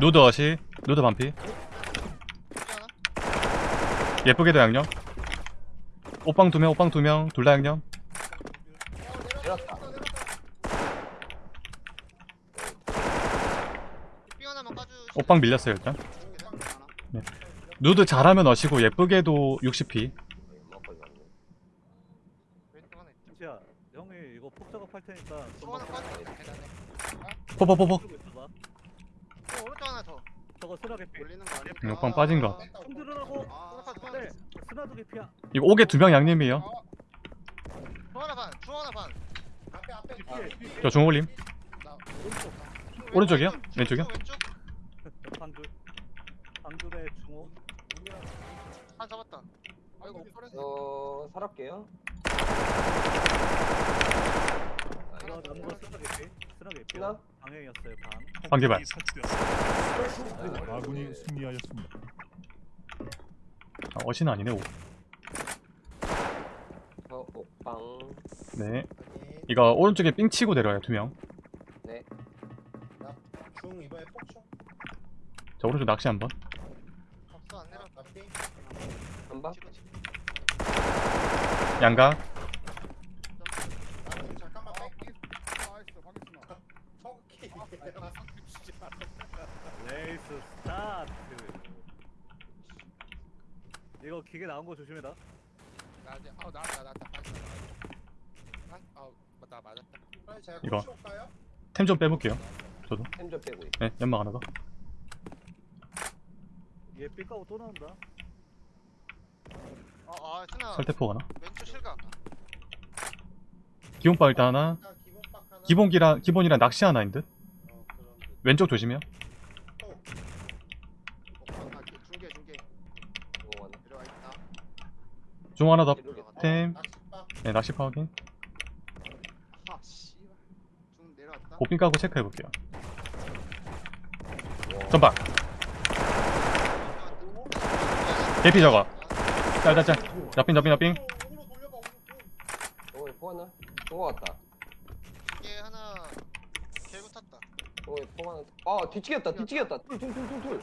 누드 어시? 누드 반피? 하나? 예쁘게도 양념? 옥방 두명 옥방 두명 둘 다 양념? 내렸다. 삥 하나만 까주 옥방 밀렸어요 일단? 하나 누드 잘하면 어시고 예쁘게도 60p 연막까지 왔네. 왼쪽 하나 있다 진짜 형이 이거 폭 작업할 테니까 또 하나 좀만 까주 계단에 포포포포. 어 오른쪽 하나 더 저거 쓰나게 피. 올리는 거 아니야? 빠진 거. 좀 들으라고. 아 네. 스나도 개피야. 이거 옥에 두 명 양념이에요 중 하나 반, 중 하나 반. 앞에, 앞에. 저 중올림 나 오른쪽. 오른쪽이요? 왼쪽, 왼쪽이요? 왼쪽. 방둘. 방둘에 중호. 한 잡았다. 아이고 오퍼레. 저 살았게요. 이거 남은 거 쓰나 개피. 쓰나 개피. 쓰나? 방향이었어요 방. 관계발. 아군이 승리하였습니다. 아, 어시는 아니네 옥. 저 옥방. 네. 이거 오른쪽에 삥 치고 내려와요 두명저 네. 중 이번에 폭충. 오른쪽 낚시 한번 없어 안 내려. 한. 양각 나 중, 잠깐만 아 뺄게. 나이스 방에 스나 성키. 레이스 스타트. 이거 기계 나온 거 조심해라. 나 이제 아 나왔다 나왔다. 아, 아, 나 맞았다. 그럼 제가 이거. 코치 올까요? 템 좀 빼볼게요 템좀 빼고 있. 네 연막 하나 더얘 삐까고 또 나온다. 아, 아 스나 설태포 하나 왼쪽 실각. 기본빵 일단 하나 일단 기본 박 하나. 기본기랑 기본이랑 낚시 하나인 듯 어, 그런 듯. 왼쪽 조심해요 어, 아, 중계 중계 오, 내려와 있다. 중 하나. 더템. 네 낚시 아 내려왔다. 고핀 까고 체크해볼게요 전방 대피 저거 짤짤짤 우로 돌려봐, 우로. 오, 포 하나. 포 왔다. 이게 하나 개구 탔다. 오, 포 하나. 아, 뒤치겠다. 뒤치겠다. 둘, 둘, 둘, 둘, 둘.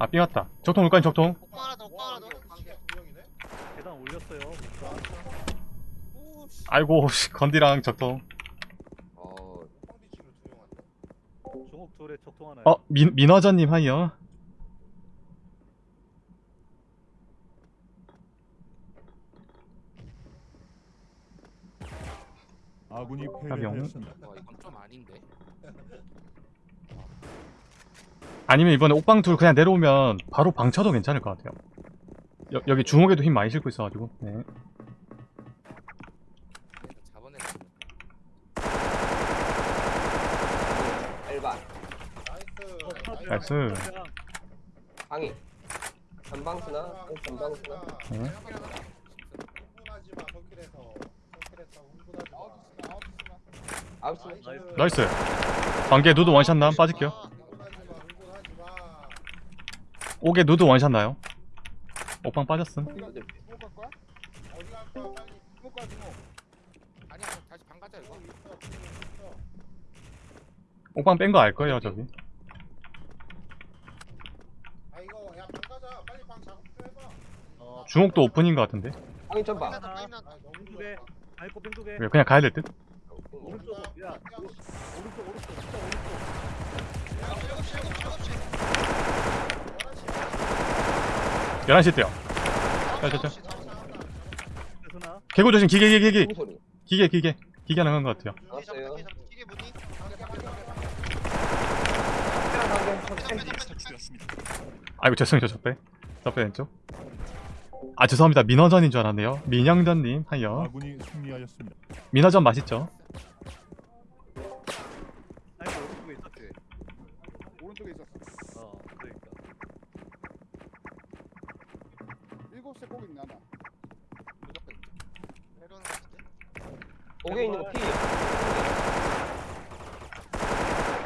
아 삥 왔다 적통 올까요 적통 오빠 하나 더, 오빠 하나 더. 관계 두 명이네. 계단 올렸어요. 아이고 씨, 건디랑 적통 어, 둘에 적통 하나. 어 민, 민어전님 하이요 아군이 영. 패배하였습니다. 와, 이건 좀 아닌데. 아니면 이번에 옥방 둘 그냥 내려오면 바로 방 쳐도 괜찮을 것 같아요 여, 여기 중옥에도 힘 많이 싣고 있어가지고 네. nice. 방이. 전방스나. 전방스나. 네. 나이스 관계 누드 원샷 남 빠질게요 아, 흥분하지 마, 흥분하지 마. 옥에 누드 원샷 나요 옥방 빠졌음 옥방 뺀 거 알 거예요 저기 아좀 해봐 어, 오픈인 것 같은데 방이 점봐. 아. 왜 그냥 가야 될 듯? 오른쪽. 야, 야, 오- 오른쪽 오른쪽. 11시 때요 자, 자, 자. 9시 9시 세순아. 개구 조심 기계 기계 기계? 기계 기계 기계 나간 것 같아요 알았어요. 아이고 죄송해요 저빼 저빼 왼쪽 아 죄송합니다 민어전인 줄 알았네요 민영전님 하여. 민어전 맛있죠? 아이고 오른쪽에 있었지. 오른쪽에 있었어. 어, 그러니까. 일곱 세꼭 있나 나. 무조건 있죠 내려오는 거 같은데 옥에 있는 거 피.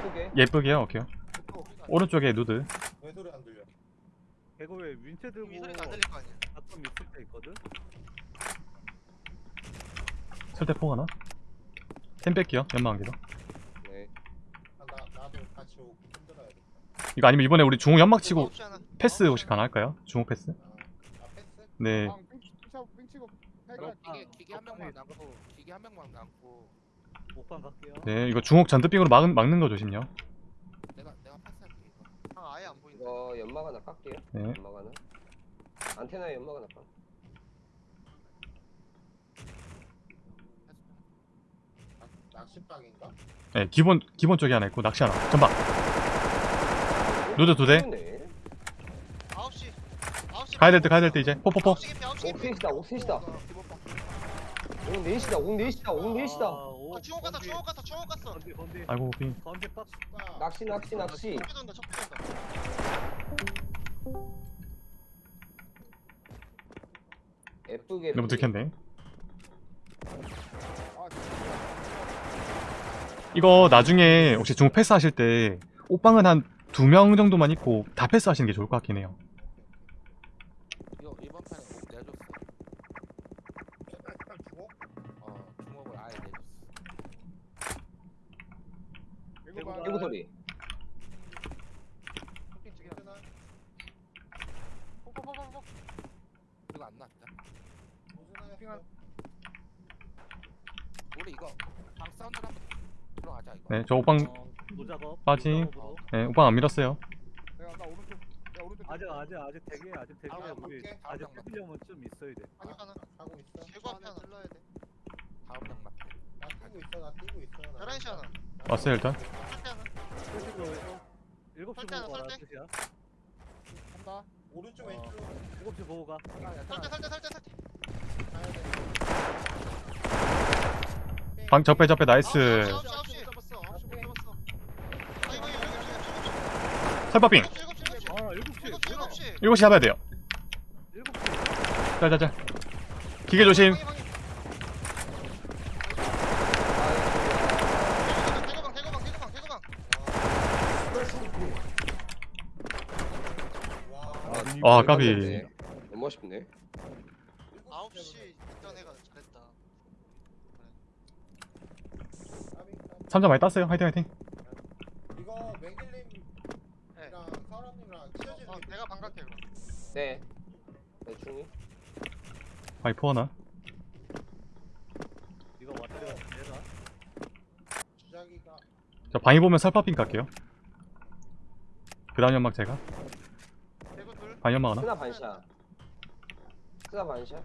예쁘게. 예쁘게요 오케이 오른쪽에 누드 왜 소리 안 들려 개고에 윈체 들고 이 소리는 안 들릴 거 아니야 바텀 있을 때 있거든. 설대포 하나 템 뺄게요 연마한 개로 네. 아, 나, 나도 같이 오고 힘들어야겠다 이거 아니면 이번에 우리 중호 연막 치고 9시 하나 패스 혹시 가능할까요? 중호 패스? 아, 아 패스? 네방 빙치 빙치고 그럼 패가 기계 기계 한 명만 남고 기계 한 명만 남고 오빠 갈게요. 네, 이거 중옥 전드빙으로 막, 막는 거 조심요. 내가 내가 패스할게 이거 방 아예 안 보인다 이거 연막 하나 깎게요. 네. 연막 하나. 안테나에 연막 하나 깎. 낚- 낚싯방인가? 네, 기본 기본 쪽에 하나 있고 낚시 하나. 전방. 누드 두 대. 네. 9시 9시 가야 될 때 가야 될 때 이제 포포포. 9시 개피 9시 개피 옥셋이다 옥셋이다. 옥 넷이다 옥 넷이다 옥 넷이다. 오, 아 중옥 갔어 중옥 갔어 중옥 갔어 건디 건디. 아이고 빙. 건디 박스. 아, 낚시 낚시 낚시. 척비 돈다 척비 돈다 예쁘게. 너무 들켰네. 아 이거 나중에 혹시 중옥 패스 하실 때 옷방은 한 두 명 정도만 있고 다 패스 하시는 게 좋을 것 같긴 해요. 이거 이번 판에 꼭 내줬어 주고? 어 주먹을 아예 내줬어 일곱 방. 개구 소리. 괜찮아? 폭폭폭폭폭 이거 안 났다 우리 이거 방 사운드 한번 들어가자 이거 네, 저 어, 노작업. 빠지. 노작업으로. 네, 옷방 안 밀었어요. 내가 나 오른쪽. 야 오른쪽. 아직 아직 아직 대기 아직 대기. 아, 우리 볼게. 아직 다음 뺏으려면 좀 있어야 돼. 방이 하나 가고 있어 앞에 하나 찔러야 돼 다음 장 맞게 나 뛰고 있어 나 뛰고 있어 나 11시 하나 왔어요 일단. 설대 하나 뺏으로 일곱 시 설대 하나, 보고 가라 설대. 뜻이야. 간다. 오른쪽 어. 왼쪽 일곱 시 보고 가. 설대 설대 설대 설대 가야 돼 방 적배 적배 나이스. 9시 9시 9시 잡았어 9시 못 잡았어 아 이거 7시 설파빙. 7시 7시 7시 아 일곱 시. 7시 뭐야? 7시 7시 잡아야 돼요. 일곱 시. 자자자. 기계 조심. 대거방 대거방 대거방 대거방 와 아, 패배하였습니다. 까비. 너무 아쉽네. 9시 있던 애가 잘했다 3점 많이 땄어요. 화이팅 화이팅. 이거 맹길님이랑 네. 사람님이랑 찢어지는 어, 게 내가 반갑게 그럼 네. 네 중이. 바이포 하나. 이거 왔다 내가. 주작이가 저 방이 보면 설파빙 갈게요. 그 다음 연막 제가. 연막 하나. 스나 반샷. 스나 반샷.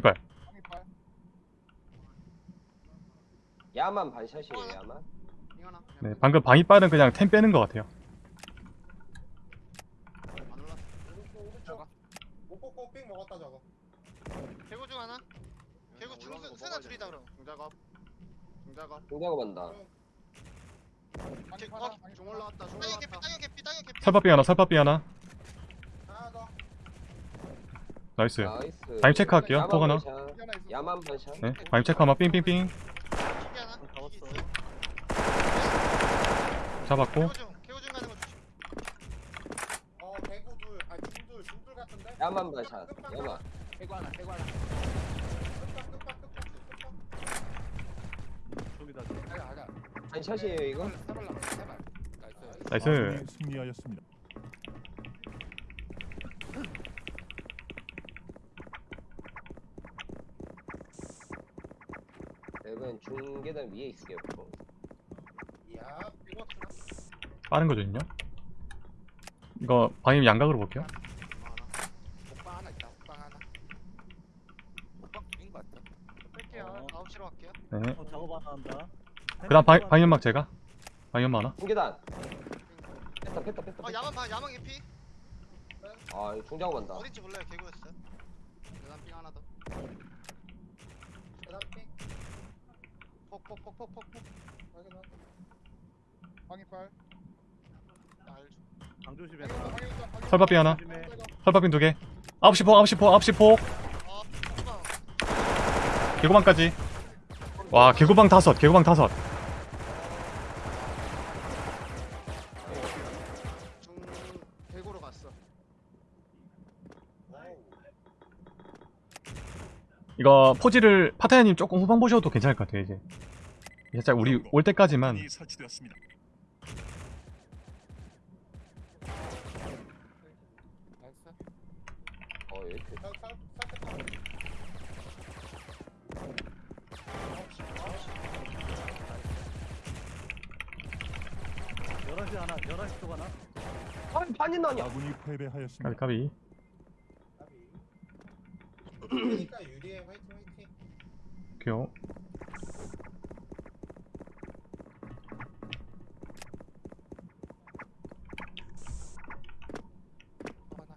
발. 야만 반샷이에요 야만. 네, 방금 방이빨은 그냥 템 빼는 것 같아요. 뽑고 삥 먹었다 저거 대구 중 하나 대구 중 세나 둘이다 그럼 중작업 중작업 동작업 한다. 방 이 팔아. 방이 중 팔아. 올라왔다 중 올라왔다 땅에 개피 땅에 개피 설파빙 하나, 설파빙 하나. 하나 더 나이스. 나이스. 방임 체크할게요. 포 하나. 야만. 네, 방임 체크 하나. 삥삥삥. 하나 있어 잡았고 개우중 개우중 가는 거 조심. 어 개구 둘 아니 중둘 중둘 같은데 야만 샷. 야만. 하나 하나 끝박 끝박 끝박 끝박 저기다. 하자 한 샷이에요 이거? nice nice 아군이 승리하였습니다. 랩은 중계단 위에 있을게요 보통. 야 이거 빠른 거 좋냐? 이거 방임 양각으로 볼게요 거 하나. 목방 하나 있다 목방 하나 목방 둘인 것 같다 뺄게요. 어. 아홉 시로 갈게요. 네 어, 작업 하나 한다. 그 다음 방, 방임막 제가 방임막 하나 중계단. 뺐다 뺐다 뺐다. 어. 야만 봐 야만 개피. 아 이거 중작업한다. 어딘지 몰라요 개구였어요. 계단 삥 하나 더. 계단 핑 폭폭폭폭폭폭. 확인 확인 방이빨. 알죠. 방조심해. 설밥비 하나 조심해. 설밥빙 두개 9시 폭 9시 폭 9시 폭어 후방. 개구방까지 와 개구방 다섯 개구방 다섯 이거 포지를 파타야님 조금 후방 보셔도 괜찮을 것 같아요 이제 살짝 우리 올 때까지만 어 이렇게. 살- 살- 살짝 열한 시 하나. 열한 시쪽 하나. 아 반인 나냐? 아군이 패배하였습니다. 까비 까비 그러니까 유리해 화이팅 화이팅 오케이 또 하나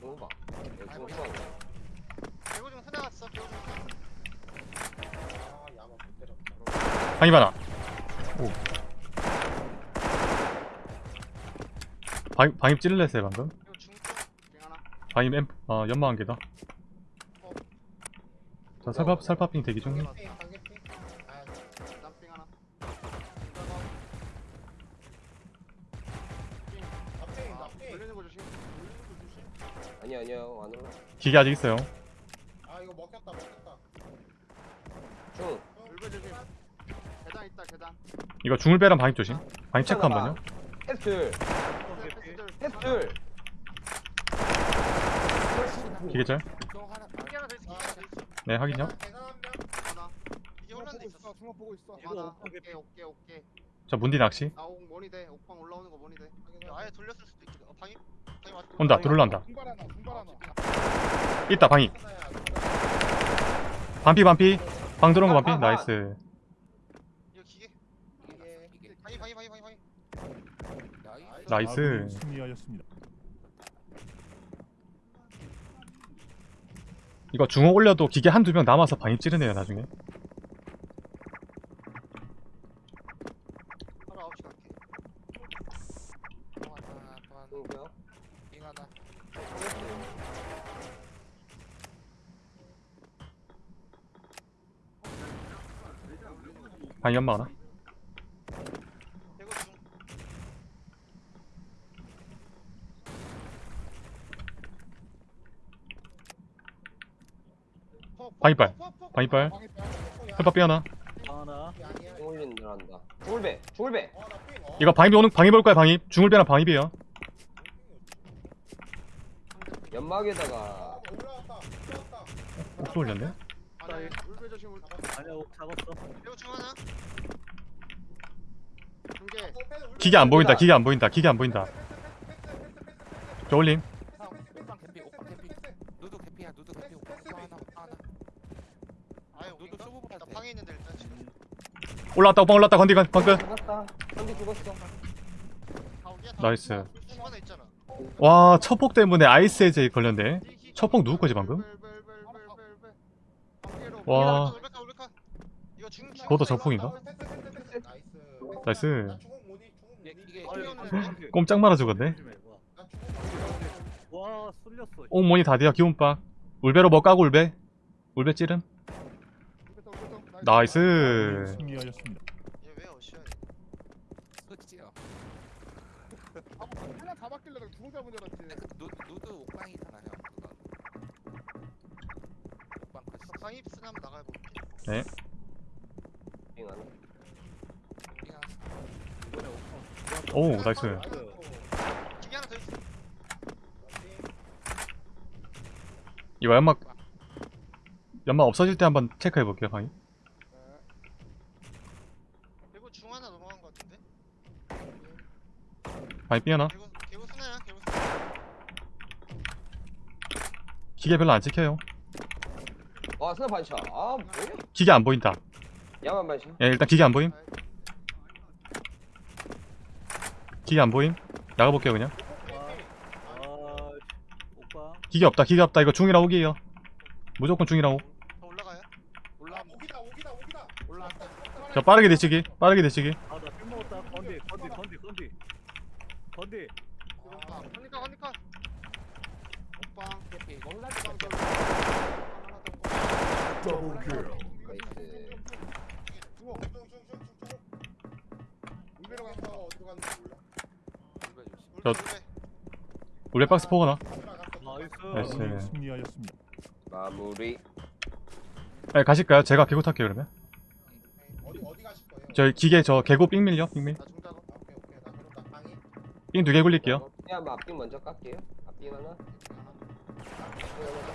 너무 봐. 이거 중상. 개구중 세대 갔어. 개구중. 아 야만 못 때렸다 방임 하나 오 방, 방임 찔렀어요 방금 방임 엠, 어, 연마 한 개다 자 설밥, 설밥빙 대기 중핑 방개 핑 아, 계단 삥 하나. 나핑 아, 나핑 돌리는 거 조심. 돌리는 거 조심. 아니야 아니야 안 올라. 기계 아직 있어요 아 이거 먹혔다 먹혔다 중. 물배 조심. 계단 있다 계단. 이거 중을 빼랑 방임 조심 방임 체크 한 번요 패스들. 패스들. 패스들. 기계절. 네 확인요 혼란돼 보고 있어. 오케이 오케이 오케이. 자 문디 낚시 아옥 머니 돼. 옥방 올라오는 거 머니 돼. 아예 돌렸을 수도 있거든. 어. 온다 들어올란다. 있다 하나야 반피 반피 방 들어온 거 반피 나이스 이거 기계. 나이스 나이스 아군이 승리하였습니다. 이거 중호 올려도 기계 한두 명 남아서 방임 찌르네요 나중에 갈게. 하나 하나. 빙 하나 방임 연마 하나 개구 중. 폭, 폭, 방이빨. 방이빨. 설밥비 하나 하나. 올린 들어간다. 중울배. 중울배. 어나핑 어 이거 방임이 오는 방임 올 거야 방임 중을 빼랑 방임이에요 연막에다가 옥수 올렸네 아니. 아니야 옥 잡았어. 하나. 기계 안 보인다 기계 안 보인다 기계 안 보인다 저 올림 아, 옥방 개피 옥방 개피 누드 개피야 누드 개피 옥방 또 하나 옥방 하나 아예 누드 오긴가? 쇼부 나 방에 있는데 일단 지금. 올라왔다 오빠 올라왔다 건디 건 방금 죽었다. 한대 죽었어. 다 오기야, 다 나이스. 중간에 있잖아. 와 첫폭 때문에 아이스 에이제 걸렸네 첫폭 누구 거지 방금? 와. 울베카, 울베카. 이거 중, 중. 그것도 적폭인가? 나이스 꼼짝 말아 죽었네. 와. 쏠렸어. 옥모니 다디아 기운박 울베로 뭐 까고 울베 울베 찌름. 나이스 승리하였습니다. 얘왜 어시야? 아, 하나 잡았길래 내가 두명 잡은 줄 알았지. 그누 누드 옥방이잖아 형 그거. 옥방 컷. 쓰나 한번 나가볼게. 옥방 오 나이스 기계 하나 더 있어. 이거 연막 연막 없어질 때 한번 체크해 볼게요 방이 그리고 중 하나 넘어간 것 같은데. 방이 삐 하나 개구 개구 쓰나야? 개구 쓰나? 기계 별로 안 찍혀요 와 스나 반샷. 아 뭐야? 기계 안 보인다 야만 반샷. 예 일단 기계 안 보임 기계 안 보임 나가볼게요 그냥 아 기계 없다 기계 없다 이거 중이라 오기에요 무조건 중이라 오 더 올라가요? 올라 아 오기다 오기다 오기다. 올라왔다. 저 빠르게 대치기 빠르게 대치기 아나필 먹었다 건디 건디 건디 건디 건디 아, 나이스. 중중중중중. 울베로 어. 어디로 갔는지 몰라. 울베 조심. 저- 울베 우리 박스 포거나 나이스 나이스. 승리하였습니다. 마무리. 네, 가실까요? 제가 개고 탈게요 그러면 어디 어디 가실 거예요? 저희 기계 저 개고 삥 밀려 삥 밀 나 중작업. 아, 오케이 오케이 나 그럼 나 방이. 삥 두 개 굴릴게요 야, 뭐 앞빙 먼저 깎게요. 앞빙 하나. 앞빙 하나.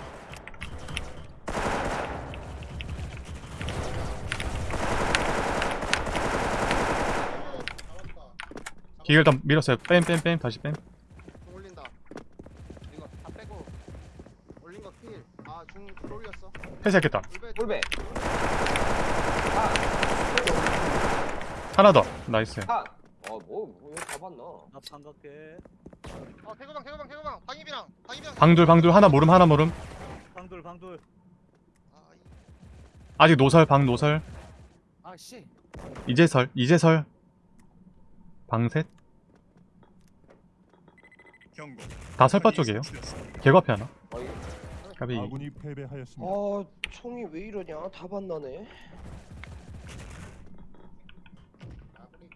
잡았다. 기계 일단 밀었어요 뺨 뺨 뺨 다시 뺨중 올린다. 이거 다 빼고 올린 거 킬. 아중 올렸어. 폐쇄했겠다 울베 꿀배. 하나 더 나이스 한. 뭐, 이거 잡았나? 나 반갑게 어 개구방 개구방 개구방 방입이랑 방입이랑. 방둘 방둘 하나 모름 하나 모름 방돌 방돌 아, 이- 아직 노설 방 노설 아 씨. 이제 설 이제 설 방셋 경고. 다 설바 쪽이에요 앞에 하나 어 이거. 까비 아군이 패배하였습니다. 아 총이 왜 이러냐? 다 반나네.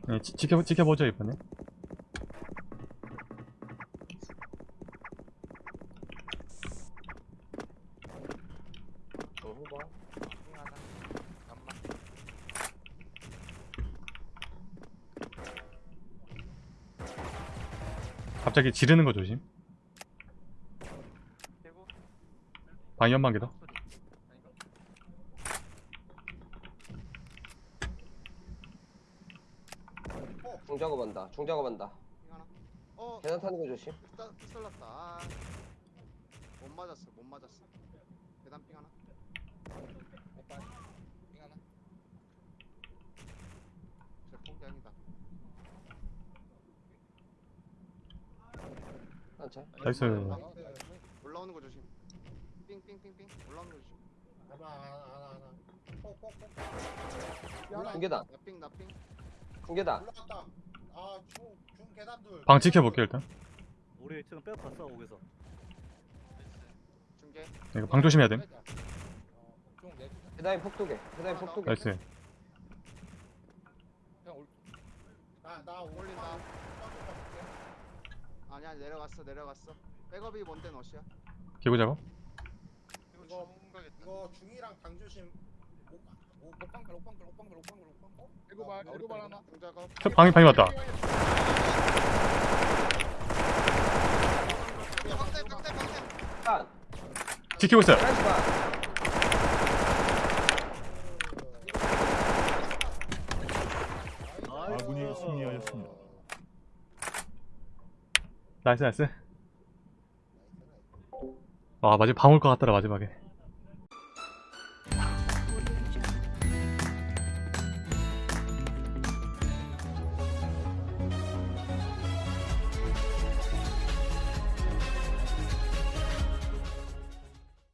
네, 지, 지켜, 지켜보죠 이번에. 갑자기 지르는 거 조심. 방이 연방개 더 중 작업 한다. 중 작업한다. 빙 하나. 어 계단 타는 거 조심. pis살났다 아. 못 맞았어 못 맞았어. 계단 빙 하나. 오빠. 빙 하나. 제 폭장이다. 한차. 나이스 올라오는 거 조심. 삥삥삥삥 올라오는 거 조심. 하나 하나 하나 하나. 꼭꼭꼭. 중 계단. 나삥 나삥. 중 계단. 올라갔다. 아중중 계단 둘. 방 지켜볼게요 일단 우리 지금 빼고 갔어 옥에서 중계. 네, 이거 방 조심해야. 어, 중 내주자. 계단이 폭도개. 계단이 폭도개. 나이스. 나나 올린다. 아니야 내려갔어 내려갔어. 백업이 뭔데 너시야? 개고 작업 이거. 이거 중이랑 방 조심. 하나. 중작업. 저 방이 방이 왔다 확대 확대 확대. 한. 지키고 있어요. 아군이 승리하였습니다. nice nice 와 마지막 방올 것 같더라 마지막에